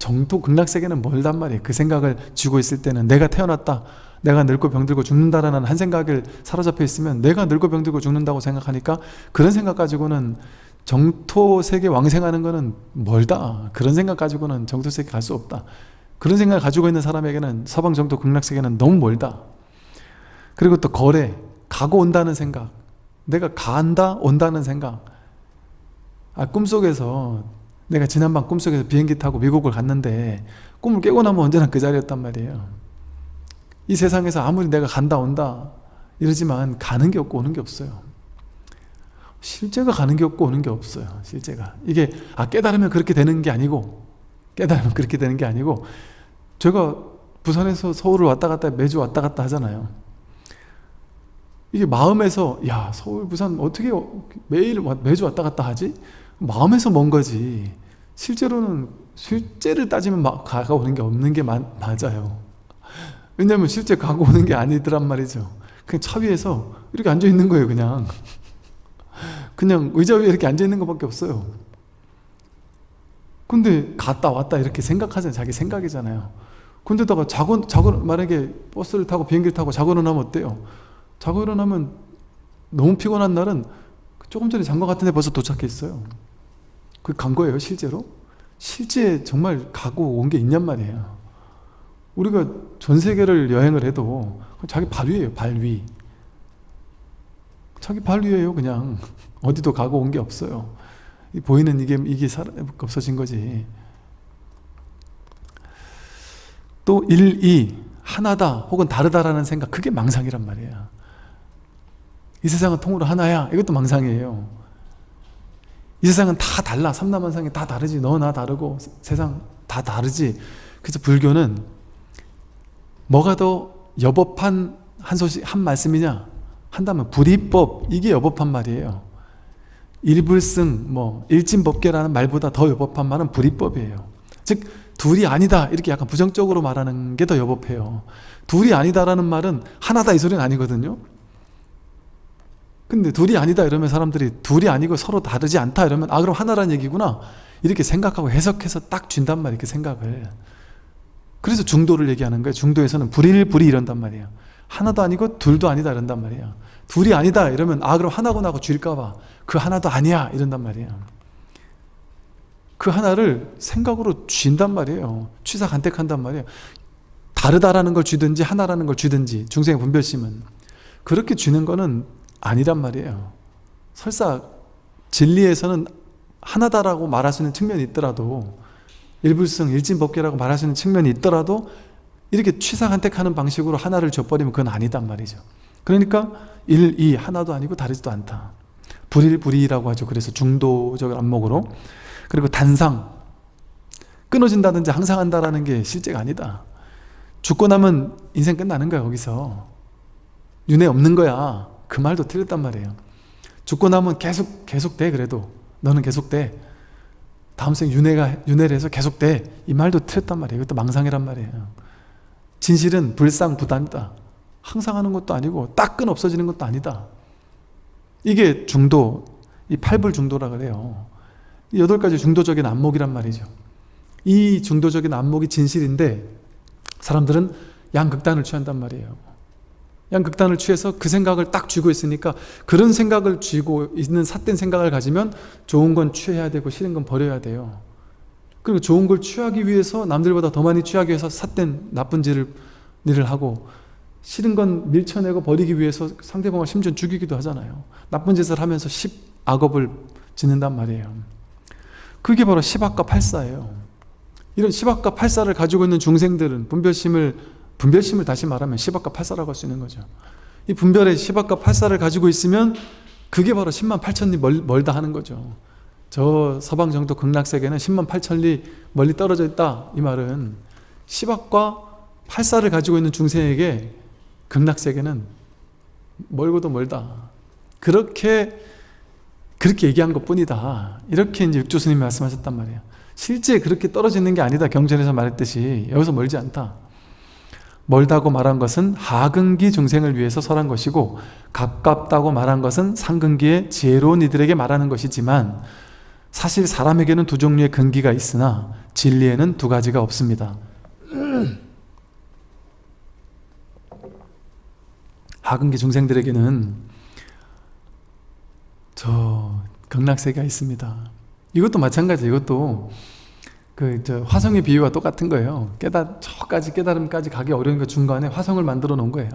정토 극락세계는 멀단 말이에요. 그 생각을 쥐고 있을 때는 내가 태어났다 내가 늙고 병들고 죽는다라는 한 생각을 사로잡혀 있으면 내가 늙고 병들고 죽는다고 생각하니까 그런 생각 가지고는 정토 세계 왕생하는 거는 멀다. 그런 생각 가지고는 정토 세계 갈 수 없다. 그런 생각을 가지고 있는 사람에게는 서방 정토 극락 세계는 너무 멀다. 그리고 또 거래 가고 온다는 생각 내가 간다 온다는 생각. 아 꿈속에서 내가 지난밤 꿈속에서 비행기 타고 미국을 갔는데 꿈을 깨고 나면 언제나 그 자리였단 말이에요. 이 세상에서 아무리 내가 간다 온다 이러지만 가는 게 없고 오는 게 없어요. 실제가 가는 게 없고 오는 게 없어요 실제가. 이게 아 깨달으면 그렇게 되는 게 아니고 깨달으면 그렇게 되는 게 아니고 제가 부산에서 서울을 왔다 갔다 매주 왔다 갔다 하잖아요. 이게 마음에서 야 서울 부산 어떻게 매일 매주 왔다 갔다 하지? 마음에서 먼 거지 실제로는 실제를 따지면 가까오는 게 없는 게 마, 맞아요. 왜냐면 실제 가고 오는 게 아니더란 말이죠. 그냥 차 위에서 이렇게 앉아 있는 거예요 그냥. 그냥 의자 위에 이렇게 앉아 있는 것밖에 없어요. 근데 갔다 왔다 이렇게 생각하잖아요. 자기 생각이잖아요. 근데다가 자고, 자고 만약에 버스를 타고 비행기를 타고 자고 일어나면 어때요? 자고 일어나면 너무 피곤한 날은 조금 전에 잔 것 같은데 벌써 도착했어요 그 간 거예요 실제로? 실제 정말 가고 온 게 있냔 말이에요. 우리가 전 세계를 여행을 해도 자기 발 위에요 발 위. 자기 발 위에요 그냥. 어디도 가고 온 게 없어요. 보이는 이게 이게 없어진 거지. 또 1, 2 하나다 혹은 다르다라는 생각 그게 망상이란 말이에요. 이 세상은 통으로 하나야. 이것도 망상이에요 이 세상은 다 달라. 삼라만상이 다 다르지. 너 나 다르고 세상 다 다르지. 그래서 불교는 뭐가 더 여법한 한 소식 한 말씀이냐? 한다면 불이법. 이게 여법한 말이에요. 일불승 뭐 일진법계라는 말보다 더 여법한 말은 불이법이에요. 즉 둘이 아니다. 이렇게 약간 부정적으로 말하는 게 더 여법해요. 둘이 아니다라는 말은 하나다 이 소리는 아니거든요 근데 둘이 아니다 이러면 사람들이 둘이 아니고 서로 다르지 않다 이러면 아 그럼 하나란 얘기구나. 이렇게 생각하고 해석해서 딱 준단 말이에요 그 생각을. 그래서 중도를 얘기하는 거예요. 중도에서는 불일불이 이런단 말이에요. 하나도 아니고 둘도 아니다 이런단 말이에요. 둘이 아니다 이러면 아 그럼 하나구나 하고 줄까봐. 그 하나도 아니야 이런단 말이에요. 그 하나를 생각으로 쥔단 말이에요. 취사간택한단 말이에요. 다르다라는 걸 쥐든지 하나라는 걸 쥐든지 중생의 분별심은. 그렇게 쥐는 거는 아니란 말이에요. 설사 진리에서는 하나다라고 말할 수 있는 측면이 있더라도 일불성, 일진법계라고 말할 수 있는 측면이 있더라도 이렇게 취사간택하는 방식으로 하나를 줘버리면 그건 아니단 말이죠. 그러니까 일, 이 하나도 아니고 다르지도 않다. 불일불이라고 하죠. 그래서 중도적 안목으로. 그리고 단상. 끊어진다든지 항상 한다라는 게 실제가 아니다. 죽고 나면 인생 끝나는 거야 거기서. 윤회 없는 거야 그 말도 틀렸단 말이에요. 죽고 나면 계속 계속 돼 그래도. 너는 계속 돼. 다음 생 윤회가 윤회를 해서 계속 돼이 말도 틀렸단 말이에요. 이것도 망상이란 말이에요. 진실은 불상부단이다. 항상 하는 것도 아니고 따끈 없어지는 것도 아니다. 이게 중도 이 팔불 중도라 그래요. 여덟 가지 중도적인 안목이란 말이죠. 이 중도적인 안목이 진실인데 사람들은 양극단을 취한단 말이에요 양극단을 취해서 그 생각을 딱 쥐고 있으니까 그런 생각을 쥐고 있는 삿된 생각을 가지면 좋은 건 취해야 되고 싫은 건 버려야 돼요. 그리고 좋은 걸 취하기 위해서 남들보다 더 많이 취하기 위해서 삿된 나쁜 짓을 일을 하고 싫은 건 밀쳐내고 버리기 위해서 상대방을 심지어 죽이기도 하잖아요. 나쁜 짓을 하면서 십 악업을 짓는단 말이에요. 그게 바로 십악과 팔사예요. 이런 십악과 팔사를 가지고 있는 중생들은 분별심을 분별심을 다시 말하면 시박과 팔사라고 할 수 있는 거죠. 이 분별의 시박과 팔사를 가지고 있으면 그게 바로 10만 8천리 멀, 멀다 하는 거죠. 저 서방 정도 극락세계는 10만 8천리 멀리 떨어져 있다 이 말은 시박과 팔사를 가지고 있는 중생에게 극락세계는 멀고도 멀다. 그렇게 그렇게 얘기한 것 뿐이다. 이렇게 이제 육조스님이 말씀하셨단 말이에요. 실제 그렇게 떨어지는 게 아니다 경전에서 말했듯이. 여기서 멀지 않다 멀다고 말한 것은 하근기 중생을 위해서 설한 것이고 가깝다고 말한 것은 상근기의 지혜로운 이들에게 말하는 것이지만 사실 사람에게는 두 종류의 근기가 있으나 진리에는 두 가지가 없습니다. 하근기 중생들에게는 저 극락세계가 있습니다. 이것도 마찬가지 이것도 그저 화성의 비유와 똑같은 거예요. 깨달 저까지 깨달음까지 가기 어려운 그 중간에 화성을 만들어 놓은 거예요.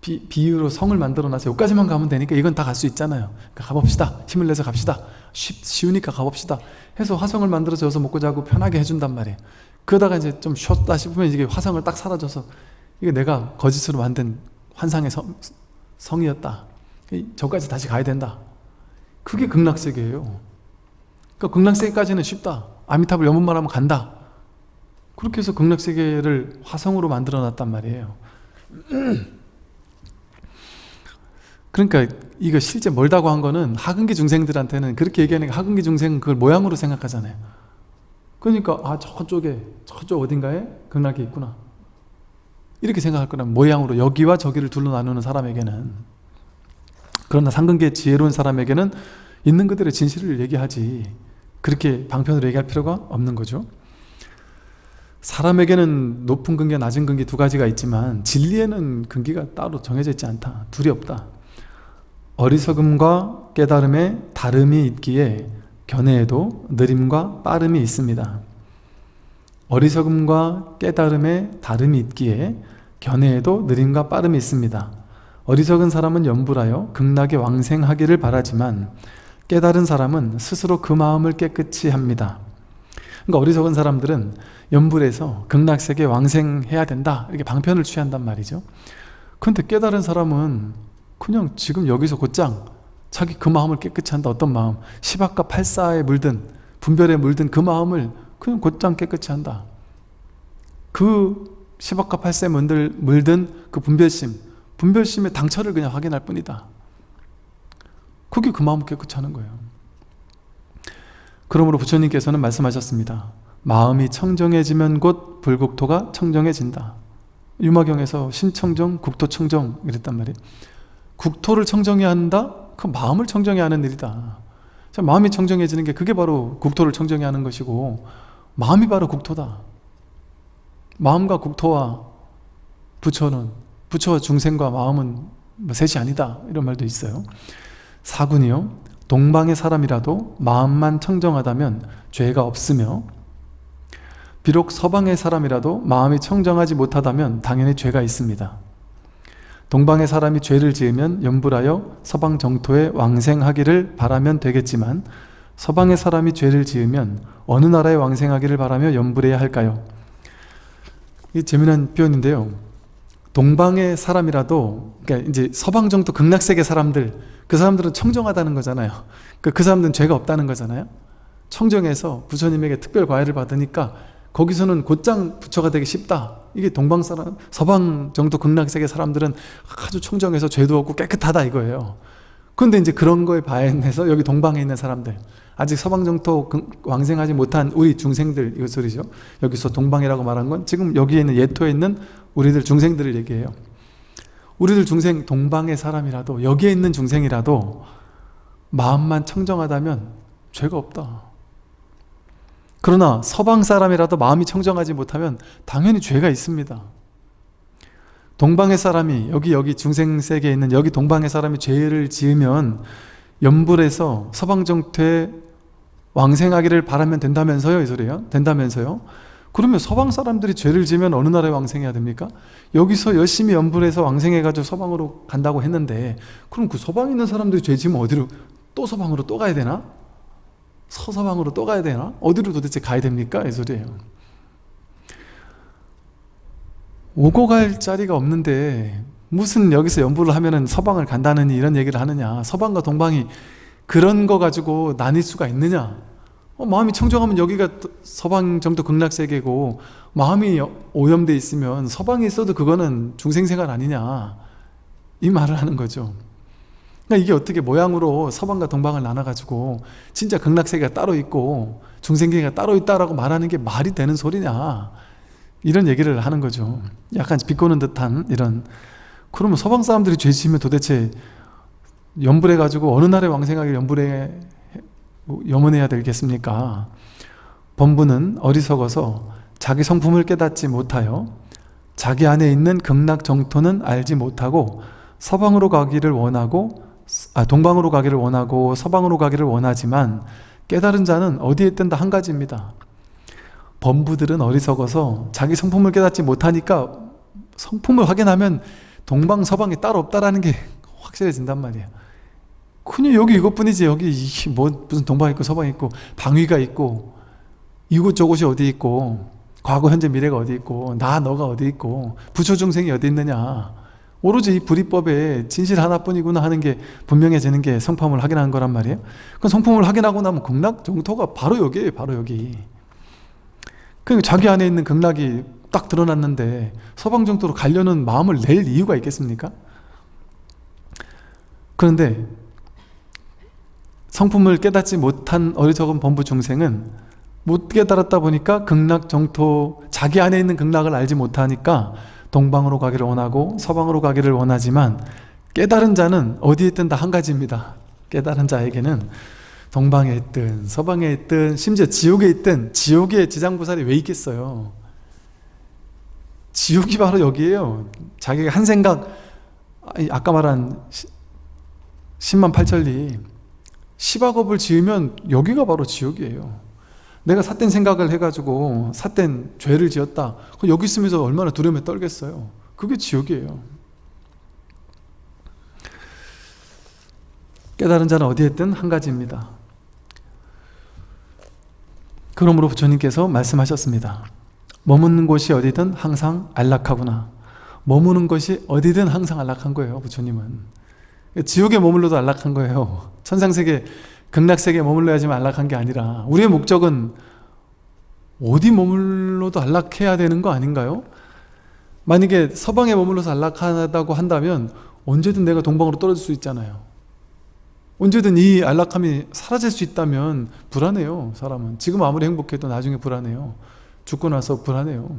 비, 비유로 성을 만들어 놔서 여기까지만 가면 되니까 이건 다 갈 수 있잖아요. 그러니까 가봅시다. 힘을 내서 갑시다. 쉽, 쉬우니까 가봅시다. 해서 화성을 만들어서 여기서 먹고 자고 편하게 해준단 말이에요. 그러다가 이제 좀 쉬었다 싶으면 이게 화성을 딱 사라져서 이게 내가 거짓으로 만든 환상의 성, 성이었다. 저까지 다시 가야 된다. 그게 극락세계예요. 그러니까 극락세계까지는 쉽다 아미타불 연문만 하면 간다. 그렇게 해서 극락세계를 화성으로 만들어 놨단 말이에요. 그러니까 이거 실제 멀다고 한 거는 하근기 중생들한테는 그렇게 얘기하니까 하근기 중생은 그걸 모양으로 생각하잖아요. 그러니까 아 저쪽에 저쪽 어딘가에 극락이 있구나. 이렇게 생각할 거란 모양으로 여기와 저기를 둘러 나누는 사람에게는 그러나 상근계 지혜로운 사람에게는 있는 그대로 진실을 얘기하지 그렇게 방편으로 얘기할 필요가 없는 거죠. 사람에게는 높은 근기와 낮은 근기 두 가지가 있지만 진리에는 근기가 따로 정해져 있지 않다. 둘이 없다. 어리석음과 깨달음에 다름이 있기에 견해에도 느림과 빠름이 있습니다. 어리석음과 깨달음에 다름이 있기에 견해에도 느림과 빠름이 있습니다. 어리석은 사람은 염불하여 극락에 왕생하기를 바라지만 깨달은 사람은 스스로 그 마음을 깨끗이 합니다. 그러니까 어리석은 사람들은 염불에서 극락세계 왕생해야 된다 이렇게 방편을 취한단 말이죠. 근데 깨달은 사람은 그냥 지금 여기서 곧장 자기 그 마음을 깨끗이 한다 어떤 마음? 시박과 팔사에 물든 분별에 물든 그 마음을 그냥 곧장 깨끗이 한다. 그 시박과 팔사에 물든 그 분별심 분별심의 당처를 그냥 확인할 뿐이다 그게 그 마음을 깨끗이 하는 거예요. 그러므로 부처님께서는 말씀하셨습니다. 마음이 청정해지면 곧 불국토가 청정해진다. 유마경에서 신청정, 국토청정 이랬단 말이에요. 국토를 청정해야 한다? 그 마음을 청정해야 하는 일이다. 마음이 청정해지는 게 그게 바로 국토를 청정해야 하는 것이고 마음이 바로 국토다. 마음과 국토와 부처는 부처와 중생과 마음은 뭐 셋이 아니다. 이런 말도 있어요 사군이요 동방의 사람이라도 마음만 청정하다면 죄가 없으며 비록 서방의 사람이라도 마음이 청정하지 못하다면 당연히 죄가 있습니다 동방의 사람이 죄를 지으면 염불하여 서방 정토에 왕생하기를 바라면 되겠지만 서방의 사람이 죄를 지으면 어느 나라에 왕생하기를 바라며 염불해야 할까요? 이 재미난 표현인데요 동방의 사람이라도 그러니까 이제 서방 정도 극락세계 사람들 그 사람들은 청정하다는 거잖아요. 그, 그 사람들은 죄가 없다는 거잖아요. 청정해서 부처님에게 특별 과외를 받으니까 거기서는 곧장 부처가 되기 쉽다. 이게 동방 사람 서방 정도 극락세계 사람들은 아주 청정해서 죄도 없고 깨끗하다 이거예요. 근데 이제 그런 거에 반해서 여기 동방에 있는 사람들 아직 서방 정토 왕생하지 못한 우리 중생들 이거 소리죠? 여기서 동방이라고 말한 건 지금 여기에 있는 예토에 있는 우리들 중생들을 얘기해요. 우리들 중생 동방의 사람이라도 여기에 있는 중생이라도 마음만 청정하다면 죄가 없다. 그러나 서방 사람이라도 마음이 청정하지 못하면 당연히 죄가 있습니다. 동방의 사람이 여기 여기 중생세계에 있는 여기 동방의 사람이 죄를 지으면 연불에서 서방정토에 왕생하기를 바라면 된다면서요 이 소리예요 된다면서요 그러면 서방 사람들이 죄를 지면 어느 나라에 왕생해야 됩니까? 여기서 열심히 연불해서 왕생해가지고 서방으로 간다고 했는데 그럼 그 서방에 있는 사람들이 죄 지면 어디로 또 서방으로 또 가야 되나? 서서방으로 또 가야 되나? 어디로 도대체 가야 됩니까? 이 소리예요 오고 갈 자리가 없는데 무슨 여기서 연부를 하면은 서방을 간다느니 이런 얘기를 하느냐 서방과 동방이 그런 거 가지고 나뉠 수가 있느냐 어, 마음이 청정하면 여기가 서방 정도 극락세계고 마음이 오염돼 있으면 서방에 있어도 그거는 중생생활 아니냐. 이 말을 하는 거죠. 그러니까 이게 어떻게 모양으로 서방과 동방을 나눠가지고 진짜 극락세계가 따로 있고 중생계가 따로 있다라고 말하는 게 말이 되는 소리냐. 이런 얘기를 하는 거죠. 약간 비꼬는 듯한 이런. 그러면 서방 사람들이 죄 지으면 도대체 연불해가지고 어느 날에 왕생하게 연불해 염원해야 되겠습니까? 범부는 어리석어서 자기 성품을 깨닫지 못하여 자기 안에 있는 극락 정토는 알지 못하고 서방으로 가기를 원하고 아, 동방으로 가기를 원하고 서방으로 가기를 원하지만 깨달은 자는 어디에 있든 다한 가지입니다. 범부들은 어리석어서 자기 성품을 깨닫지 못하니까 성품을 확인하면 동방 서방이 따로 없다라는 게 확실해진단 말이에요 그냥 여기 이것뿐이지. 여기 뭐 무슨 동방 있고 서방 있고 방위가 있고 이곳 저곳이 어디 있고 과거 현재 미래가 어디 있고 나 너가 어디 있고 부처 중생이 어디 있느냐. 오로지 이 불이법에 진실 하나뿐이구나 하는 게 분명해지는 게 성품을 확인하는 거란 말이에요. 그 성품을 확인하고 나면 극락 정토가 바로 여기에요 바로 여기. 그러니까 자기 안에 있는 극락이 딱 드러났는데 서방 정토로 가려는 마음을 낼 이유가 있겠습니까? 그런데 성품을 깨닫지 못한 어리석은 범부 중생은 못 깨달았다 보니까 극락 정토 자기 안에 있는 극락을 알지 못하니까 동방으로 가기를 원하고 서방으로 가기를 원하지만 깨달은 자는 어디에 있든 다 한 가지입니다. 깨달은 자에게는 동방에 있든 서방에 있든 심지어 지옥에 있든 지옥에 지장보살이 왜 있겠어요? 지옥이 바로 여기에요. 자기가 한 생각 아까 말한 10만 8천리 10악업을 지으면 여기가 바로 지옥이에요. 내가 삿된 생각을 해가지고 삿된 죄를 지었다. 여기 있으면서 얼마나 두려움에 떨겠어요? 그게 지옥이에요. 깨달은 자는 어디에 있든 한 가지입니다. 그러므로 부처님께서 말씀하셨습니다. 머무는 곳이 어디든 항상 안락하구나. 머무는 것이 어디든 항상 안락한 거예요 부처님은 지옥에 머물러도 안락한 거예요. 천상세계 극락세계에 머물러야지만 안락한 게 아니라 우리의 목적은 어디 머물러도 안락해야 되는 거 아닌가요? 만약에 서방에 머물러서 안락하다고 한다면 언제든 내가 동방으로 떨어질 수 있잖아요. 언제든 이 안락함이 사라질 수 있다면 불안해요 사람은. 지금 아무리 행복해도 나중에 불안해요. 죽고 나서 불안해요.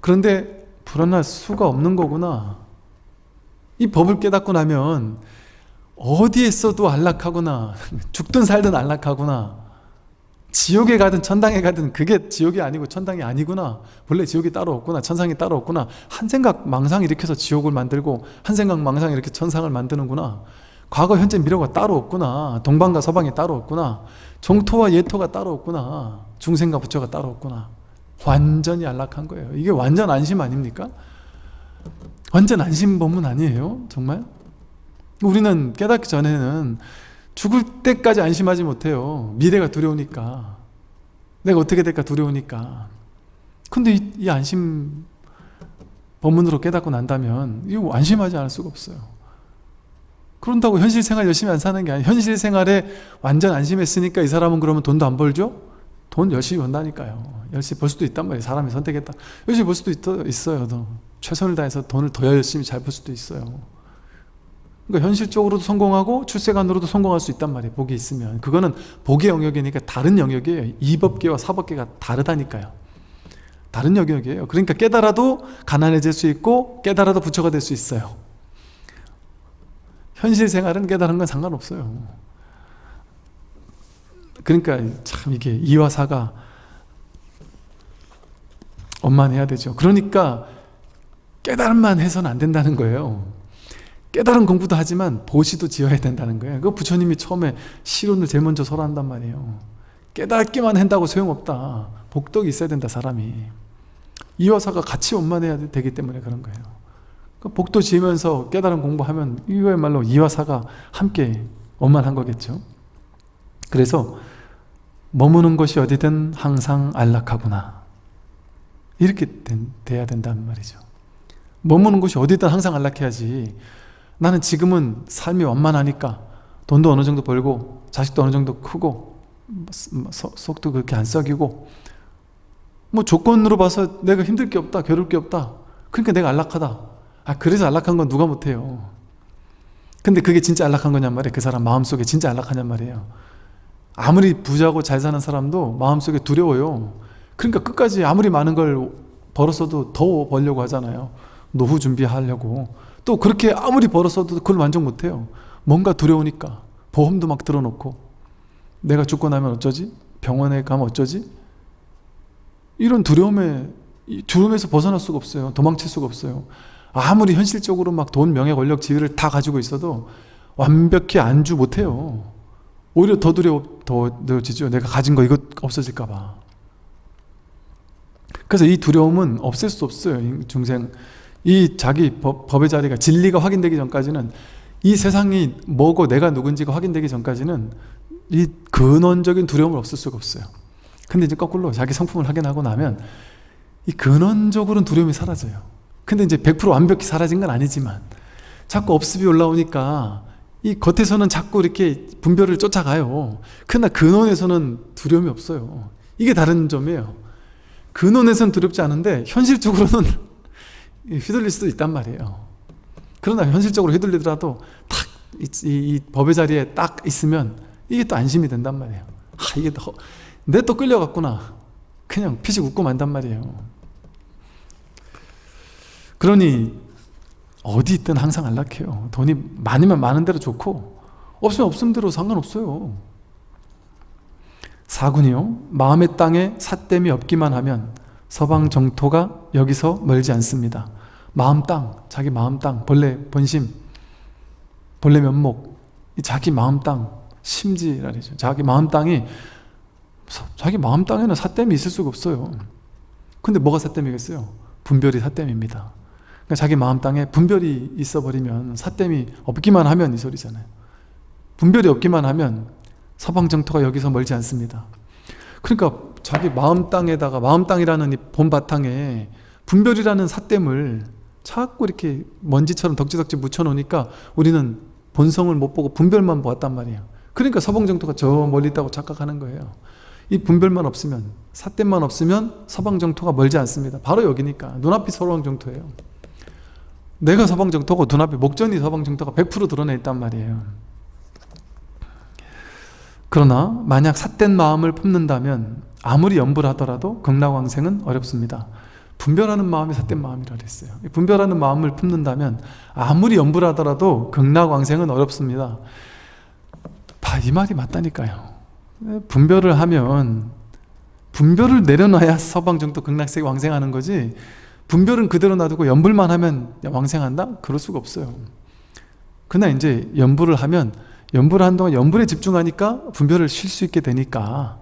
그런데 불안할 수가 없는 거구나 이 법을 깨닫고 나면 어디에 있어도 안락하구나 죽든 살든 안락하구나 지옥에 가든 천당에 가든 그게 지옥이 아니고 천당이 아니구나. 원래 지옥이 따로 없구나 천상이 따로 없구나. 한 생각 망상 일으켜서 지옥을 만들고 한 생각 망상 이렇게 천상을 만드는구나. 과거 현재 미래가 따로 없구나. 동방과 서방이 따로 없구나. 종토와 예토가 따로 없구나. 중생과 부처가 따로 없구나. 완전히 안락한 거예요. 이게 완전 안심 아닙니까? 완전 안심 법문 아니에요? 정말? 우리는 깨닫기 전에는 죽을 때까지 안심하지 못해요. 미래가 두려우니까. 내가 어떻게 될까 두려우니까. 근데 이, 이 안심 법문으로 깨닫고 난다면 이거 안심하지 않을 수가 없어요. 그런다고 현실 생활 열심히 안 사는 게 아니에요. 현실 생활에 완전 안심했으니까 이 사람은 그러면 돈도 안 벌죠? 돈 열심히 번다니까요. 열심히 벌 수도 있단 말이에요. 사람이 선택했다. 열심히 벌 수도 있, 있어요 최선을 다해서 돈을 더 열심히 잘 벌 수도 있어요. 그러니까 현실적으로도 성공하고 출세관으로도 성공할 수 있단 말이에요 복이 있으면. 그거는 복의 영역이니까 다른 영역이에요. 이법계와 사법계가 다르다니까요. 다른 영역이에요. 그러니까 깨달아도 가난해질 수 있고 깨달아도 부처가 될 수 있어요. 현실 생활은 깨달은 건 상관없어요. 그러니까 참 이게 이와 사가 원만해야 되죠. 그러니까 깨달음만 해서는 안 된다는 거예요. 깨달은 공부도 하지만 보시도 지어야 된다는 거예요. 그 부처님이 처음에 실론을 제일 먼저 설한단 말이에요. 깨닫기만 한다고 소용없다. 복덕이 있어야 된다 사람이. 이화사가 같이 원만해야 되기 때문에 그런 거예요. 그 복도 지으면서 깨달은 공부하면 이거야말로 이화사가 함께 원만한 거겠죠. 그래서 머무는 것이 어디든 항상 안락하구나. 이렇게 된, 돼야 된다는 말이죠 머무는 곳이 어디든 항상 안락해야지. 나는 지금은 삶이 완만하니까 돈도 어느 정도 벌고 자식도 어느 정도 크고 속도 그렇게 안 썩이고 뭐 조건으로 봐서 내가 힘들 게 없다 괴로울 게 없다. 그러니까 내가 안락하다. 아 그래서 안락한 건 누가 못해요? 근데 그게 진짜 안락한 거냔 말이에요. 그 사람 마음속에 진짜 안락하냔 말이에요. 아무리 부자고 잘 사는 사람도 마음속에 두려워요. 그러니까 끝까지 아무리 많은 걸 벌었어도 더 벌려고 하잖아요 노후 준비하려고. 또 그렇게 아무리 벌었어도 그걸 만족 못해요. 뭔가 두려우니까 보험도 막 들어놓고. 내가 죽고 나면 어쩌지? 병원에 가면 어쩌지? 이런 두려움에 이 두려움에서 벗어날 수가 없어요. 도망칠 수가 없어요. 아무리 현실적으로 막 돈, 명예, 권력, 지위를 다 가지고 있어도 완벽히 안주 못해요. 오히려 더 두려워지죠. 내가 가진 거 이거 없어질까 봐. 그래서 이 두려움은 없앨 수 없어요. 중생 이 자기 법, 법의 자리가 진리가 확인되기 전까지는 이 세상이 뭐고 내가 누군지가 확인되기 전까지는 이 근원적인 두려움을 없을 수가 없어요. 근데 이제 거꾸로 자기 성품을 확인하고 나면 이 근원적으로는 두려움이 사라져요. 근데 이제 100% 완벽히 사라진 건 아니지만 자꾸 업습이 올라오니까 이 겉에서는 자꾸 이렇게 분별을 쫓아가요. 그러나 근원에서는 두려움이 없어요. 이게 다른 점이에요. 근원에서는 두렵지 않은데 현실적으로는 휘둘릴 수도 있단 말이에요. 그러나 현실적으로 휘둘리더라도 탁 이, 이, 이 법의 자리에 딱 있으면 이게 또 안심이 된단 말이에요. 아 이게 내 또 끌려갔구나. 그냥 피식 웃고 만단 말이에요. 그러니 어디 있든 항상 안락해요. 돈이 많으면 많은 대로 좋고 없으면 없음 대로 상관없어요. 사군이요 마음의 땅에 사땜이 없기만 하면 서방 정토가 여기서 멀지 않습니다 마음 땅, 자기 마음 땅, 본래 본심, 본래 면목 자기 마음 땅, 심지라 그러죠. 자기 마음 땅이 자기 마음 땅에는 사땜이 있을 수가 없어요. 근데 뭐가 사땜이겠어요? 분별이 사땜입니다. 그러니까 자기 마음 땅에 분별이 있어 버리면 사땜이 없기만 하면 이 소리잖아요. 분별이 없기만 하면 서방 정토가 여기서 멀지 않습니다. 그러니까 자기 마음 땅에다가 마음 땅이라는 이 본 바탕에 분별이라는 사땜을 자꾸 이렇게 먼지처럼 덕지덕지 묻혀놓으니까 우리는 본성을 못 보고 분별만 보았단 말이에요. 그러니까 서방 정토가 저 멀리 있다고 착각하는 거예요. 이 분별만 없으면 사땜만 없으면 서방 정토가 멀지 않습니다. 바로 여기니까 눈앞이 서방 정토예요. 내가 서방정토고 눈앞에 목전이 서방정토가 100% 드러내 있단 말이에요. 그러나 만약 삿된 마음을 품는다면 아무리 연불 하더라도 극락왕생은 어렵습니다 분별하는 마음이 삿된 마음이라 그랬어요. 분별하는 마음을 품는다면 아무리 연불하더라도 극락왕생은 어렵습니다. 봐, 이 말이 맞다니까요. 분별을 하면 분별을 내려놔야 서방정토 극락세계 왕생하는 거지 분별은 그대로 놔두고 연불만 하면 왕생한다? 그럴 수가 없어요. 그러나 이제 연불을 하면 연불을 한동안 연불에 집중하니까 분별을 쉴 수 있게 되니까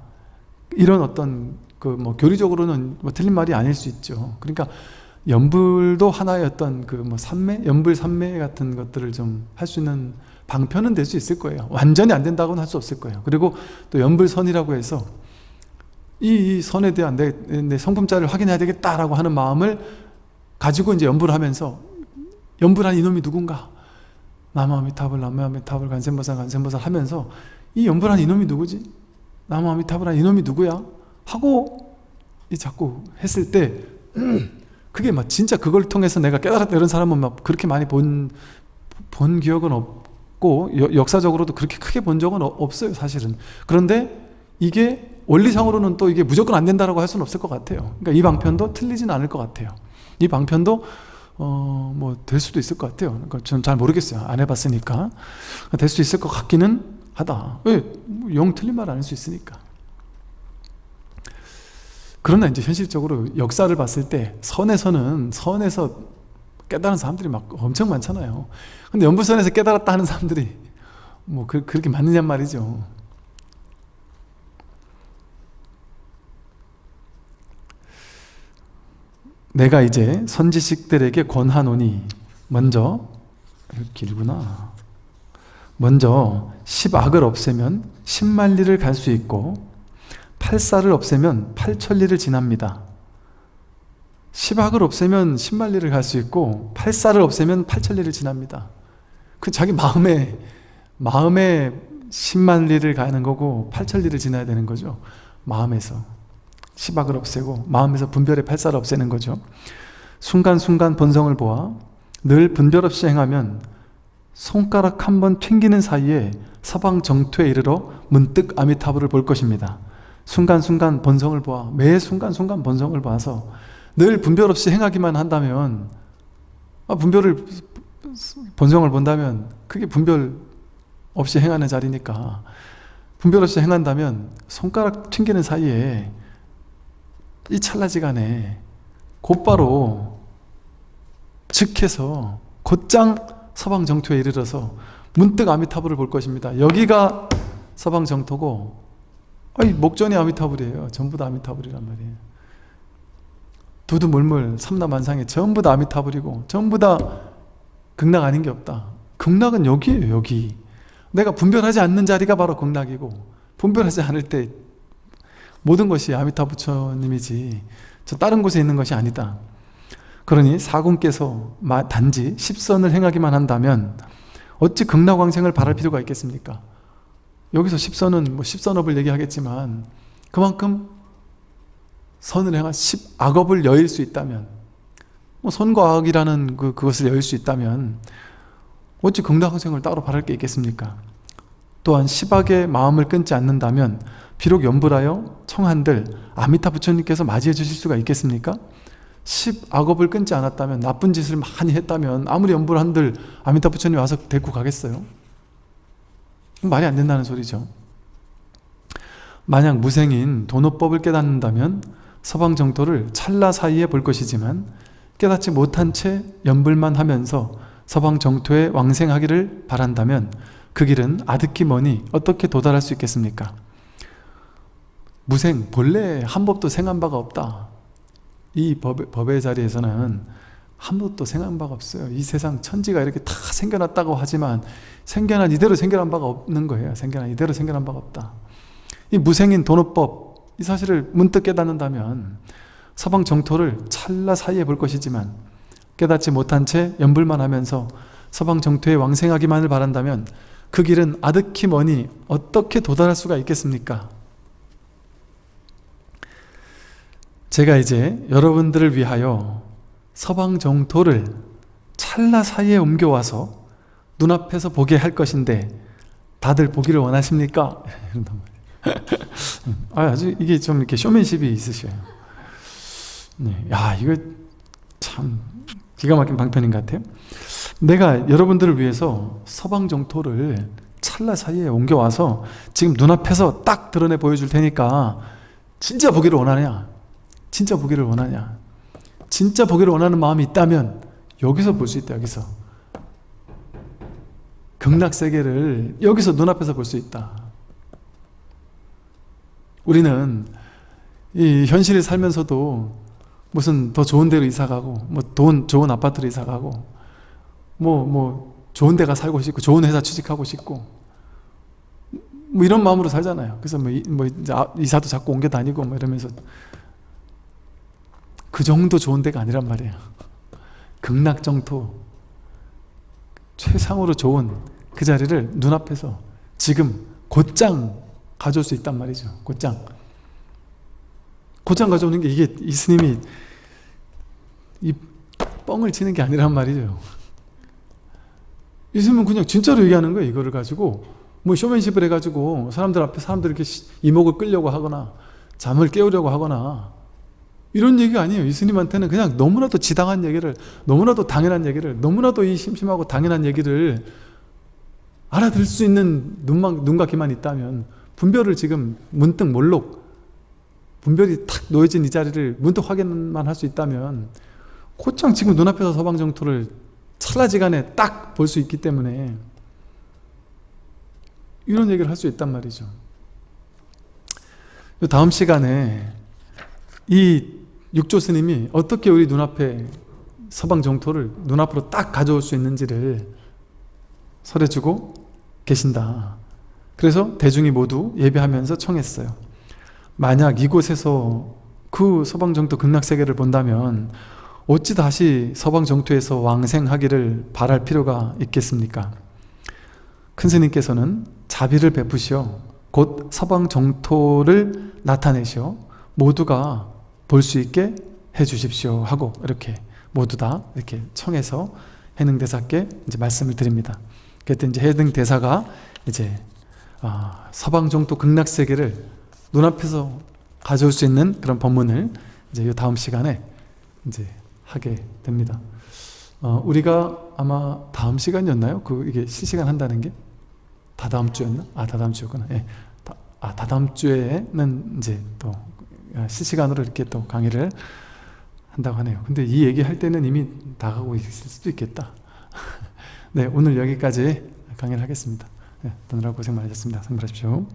이런 어떤 그 뭐 교리적으로는 뭐 틀린 말이 아닐 수 있죠 그러니까 연불도 하나의 어떤 그뭐 삼매? 연불 삼매 같은 것들을 좀 할 수 있는 방편은 될 수 있을 거예요 완전히 안 된다고는 할 수 없을 거예요 그리고 또 연불선이라고 해서 이, 선에 대한 내, 내 성품자를 확인해야 되겠다라고 하는 마음을 가지고 이제 연불을 하면서 연불한 이놈이 누군가 나무아미타불 나무아미타불 간센보살 간센보살 하면서 이 연불한 이놈이 누구지? 나무아미타불한 이놈이 누구야? 하고 이 자꾸 했을 때 그게 막 진짜 그걸 통해서 내가 깨달았다 이런 사람은 막 그렇게 많이 본, 본 기억은 없고 여, 역사적으로도 그렇게 크게 본 적은 없어요 사실은. 그런데 이게 원리상으로는 또 이게 무조건 안 된다라고 할 수는 없을 것 같아요. 그러니까 이 방편도 틀리진 않을 것 같아요. 이 방편도 어, 뭐 될 수도 있을 것 같아요. 그러니까 저는 잘 모르겠어요. 안 해봤으니까. 될 수 있을 것 같기는 하다. 왜? 영 틀린 말 아닐 수 있으니까 그러나 이제 현실적으로 역사를 봤을 때 선에서는 선에서 깨달은 사람들이 막 엄청 많잖아요. 근데 연불선에서 깨달았다 하는 사람들이 뭐 그, 그렇게 맞느냐 말이죠. 내가 이제 선지식들에게 권하노니 먼저 길구나. 먼저 10악을 없애면 10만리를 갈 수 있고 8사를 없애면 8천리를 지납니다. 10악을 없애면 10만리를 갈 수 있고 8사를 없애면 8천리를 지납니다. 그 자기 마음에 마음에 10만리를 가는 거고 8천리를 지나야 되는 거죠. 마음에서. 시박을 없애고 마음에서 분별의 팔사를 없애는 거죠. 순간순간 본성을 보아 늘 분별 없이 행하면 손가락 한 번 튕기는 사이에 서방 정토에 이르러 문득 아미타불을 볼 것입니다. 순간순간 본성을 보아 매 순간순간 본성을 봐서 늘 분별 없이 행하기만 한다면 아, 분별을 본성을 본다면 그게 분별 없이 행하는 자리니까 분별 없이 행한다면 손가락 튕기는 사이에 이 찰나지간에 곧바로 즉해서 곧장 서방 정토에 이르러서 문득 아미타불을 볼 것입니다. 여기가 서방 정토고 아니 목전이 아미타불이에요. 전부 다 아미타불이란 말이에요. 두두물물 삼라만상에 전부 다 아미타불이고 전부 다 극락 아닌 게 없다. 극락은 여기에요. 여기. 내가 분별하지 않는 자리가 바로 극락이고 분별하지 않을 때 모든 것이 아미타 부처님이지 저 다른 곳에 있는 것이 아니다. 그러니 사군께서 단지 십선을 행하기만 한다면 어찌 극락왕생을 바랄 필요가 있겠습니까? 여기서 십선은 뭐 십선업을 얘기하겠지만 그만큼 선을 행한 십악업을 여일 수 있다면 뭐 선과 악이라는 그, 그것을 여일 수 있다면 어찌 극락왕생을 따로 바랄 게 있겠습니까? 또한 십악의 마음을 끊지 않는다면 비록 연불하여 청한들 아미타 부처님께서 맞이해 주실 수가 있겠습니까? 십악업을 끊지 않았다면 나쁜 짓을 많이 했다면 아무리 연불한들 아미타 부처님 와서 데리고 가겠어요? 말이 안 된다는 소리죠 만약 무생인 도노법을 깨닫는다면 서방 정토를 찰나 사이에 볼 것이지만 깨닫지 못한 채 연불만 하면서 서방 정토에 왕생하기를 바란다면 그 길은 아득히 머니 어떻게 도달할 수 있겠습니까? 무생, 본래 한 법도 생한 바가 없다. 이 법, 법의 자리에서는 한 번도 생각한 바가 없어요. 이 세상 천지가 이렇게 다 생겨났다고 하지만 생겨난 이대로 생겨난 바가 없는 거예요. 생겨난 이대로 생겨난 바가 없다. 이 무생인 도노법 이 사실을 문득 깨닫는다면 서방 정토를 찰나 사이에 볼 것이지만 깨닫지 못한 채 연불만 하면서 서방 정토에 왕생하기만을 바란다면 그 길은 아득히 머니 어떻게 도달할 수가 있겠습니까? 제가 이제 여러분들을 위하여 서방 정토를 찰나 사이에 옮겨와서 눈앞에서 보게 할 것인데 다들 보기를 원하십니까? 아, 아주 이게 좀 이렇게 쇼맨십이 있으셔요. 네. 야, 이거 참 기가 막힌 방편인 것 같아요. 내가 여러분들을 위해서 서방 정토를 찰나 사이에 옮겨와서 지금 눈앞에서 딱 드러내 보여줄 테니까 진짜 보기를 원하냐? 진짜 보기를 원하냐 진짜 보기를 원하는 마음이 있다면 여기서 볼 수 있다 여기서. 극락세계를 여기서 눈앞에서 볼 수 있다. 우리는 이 현실에 살면서도 무슨 더 좋은 데로 이사가고 뭐 돈 좋은 아파트로 이사가고 뭐뭐 뭐 좋은 데가 살고 싶고 좋은 회사 취직하고 싶고 뭐 이런 마음으로 살잖아요. 그래서 뭐, 뭐 이사도 자꾸 옮겨 다니고 뭐 이러면서 그 정도 좋은 데가 아니란 말이에요. 극락정토 최상으로 좋은 그 자리를 눈앞에서 지금 곧장 가져올 수 있단 말이죠. 곧장. 곧장 가져오는 게 이게 이 스님이 이 뻥을 치는 게 아니란 말이죠. 이 스님은 그냥 진짜로 얘기하는 거예요 이거를 가지고. 뭐 쇼맨십을 해가지고 사람들 앞에 사람들 이렇게 이목을 끌려고 하거나 잠을 깨우려고 하거나 이런 얘기가 아니에요. 이스님한테는 그냥 너무나도 지당한 얘기를 너무나도 당연한 얘기를 너무나도 이 심심하고 당연한 얘기를 알아들을 수 있는 눈만, 눈과 귀만 있다면 분별을 지금 문득 몰록 분별이 탁 놓여진 이 자리를 문득 확인만 할 수 있다면 곧장 지금 눈앞에서 서방정토를 찰나지간에 딱 볼 수 있기 때문에 이런 얘기를 할 수 있단 말이죠. 다음 시간에 이 육조 스님이 어떻게 우리 눈앞에 서방 정토를 눈앞으로 딱 가져올 수 있는지를 설해주고 계신다. 그래서 대중이 모두 예배하면서 청했어요. 만약 이곳에서 그 서방 정토 극락세계를 본다면 어찌 다시 서방 정토에서 왕생하기를 바랄 필요가 있겠습니까? 큰 스님께서는 자비를 베푸시어 곧 서방 정토를 나타내시어 모두가 볼 수 있게 해 주십시오 하고 이렇게 모두 다 이렇게 청해서 해능 대사께 이제 말씀을 드립니다. 그때 이제 해등 대사가 이제 아, 서방 정도 극락 세계를 눈앞에서 가져올 수 있는 그런 법문을 이제 이 다음 시간에 이제 하게 됩니다. 어, 우리가 아마 다음 시간이었나요? 그 이게 실시간 한다는 게 다다음 주였나? 아 다다음 주였구나. 예. 다, 아 다다음 주에는 이제 또 실시간으로 이렇게 또 강의를 한다고 하네요. 근데 이 얘기할 때는 이미 나가고 있을 수도 있겠다. 네, 오늘 여기까지 강의를 하겠습니다. 네, 오느라 고생 많으셨습니다. 상부하십시오.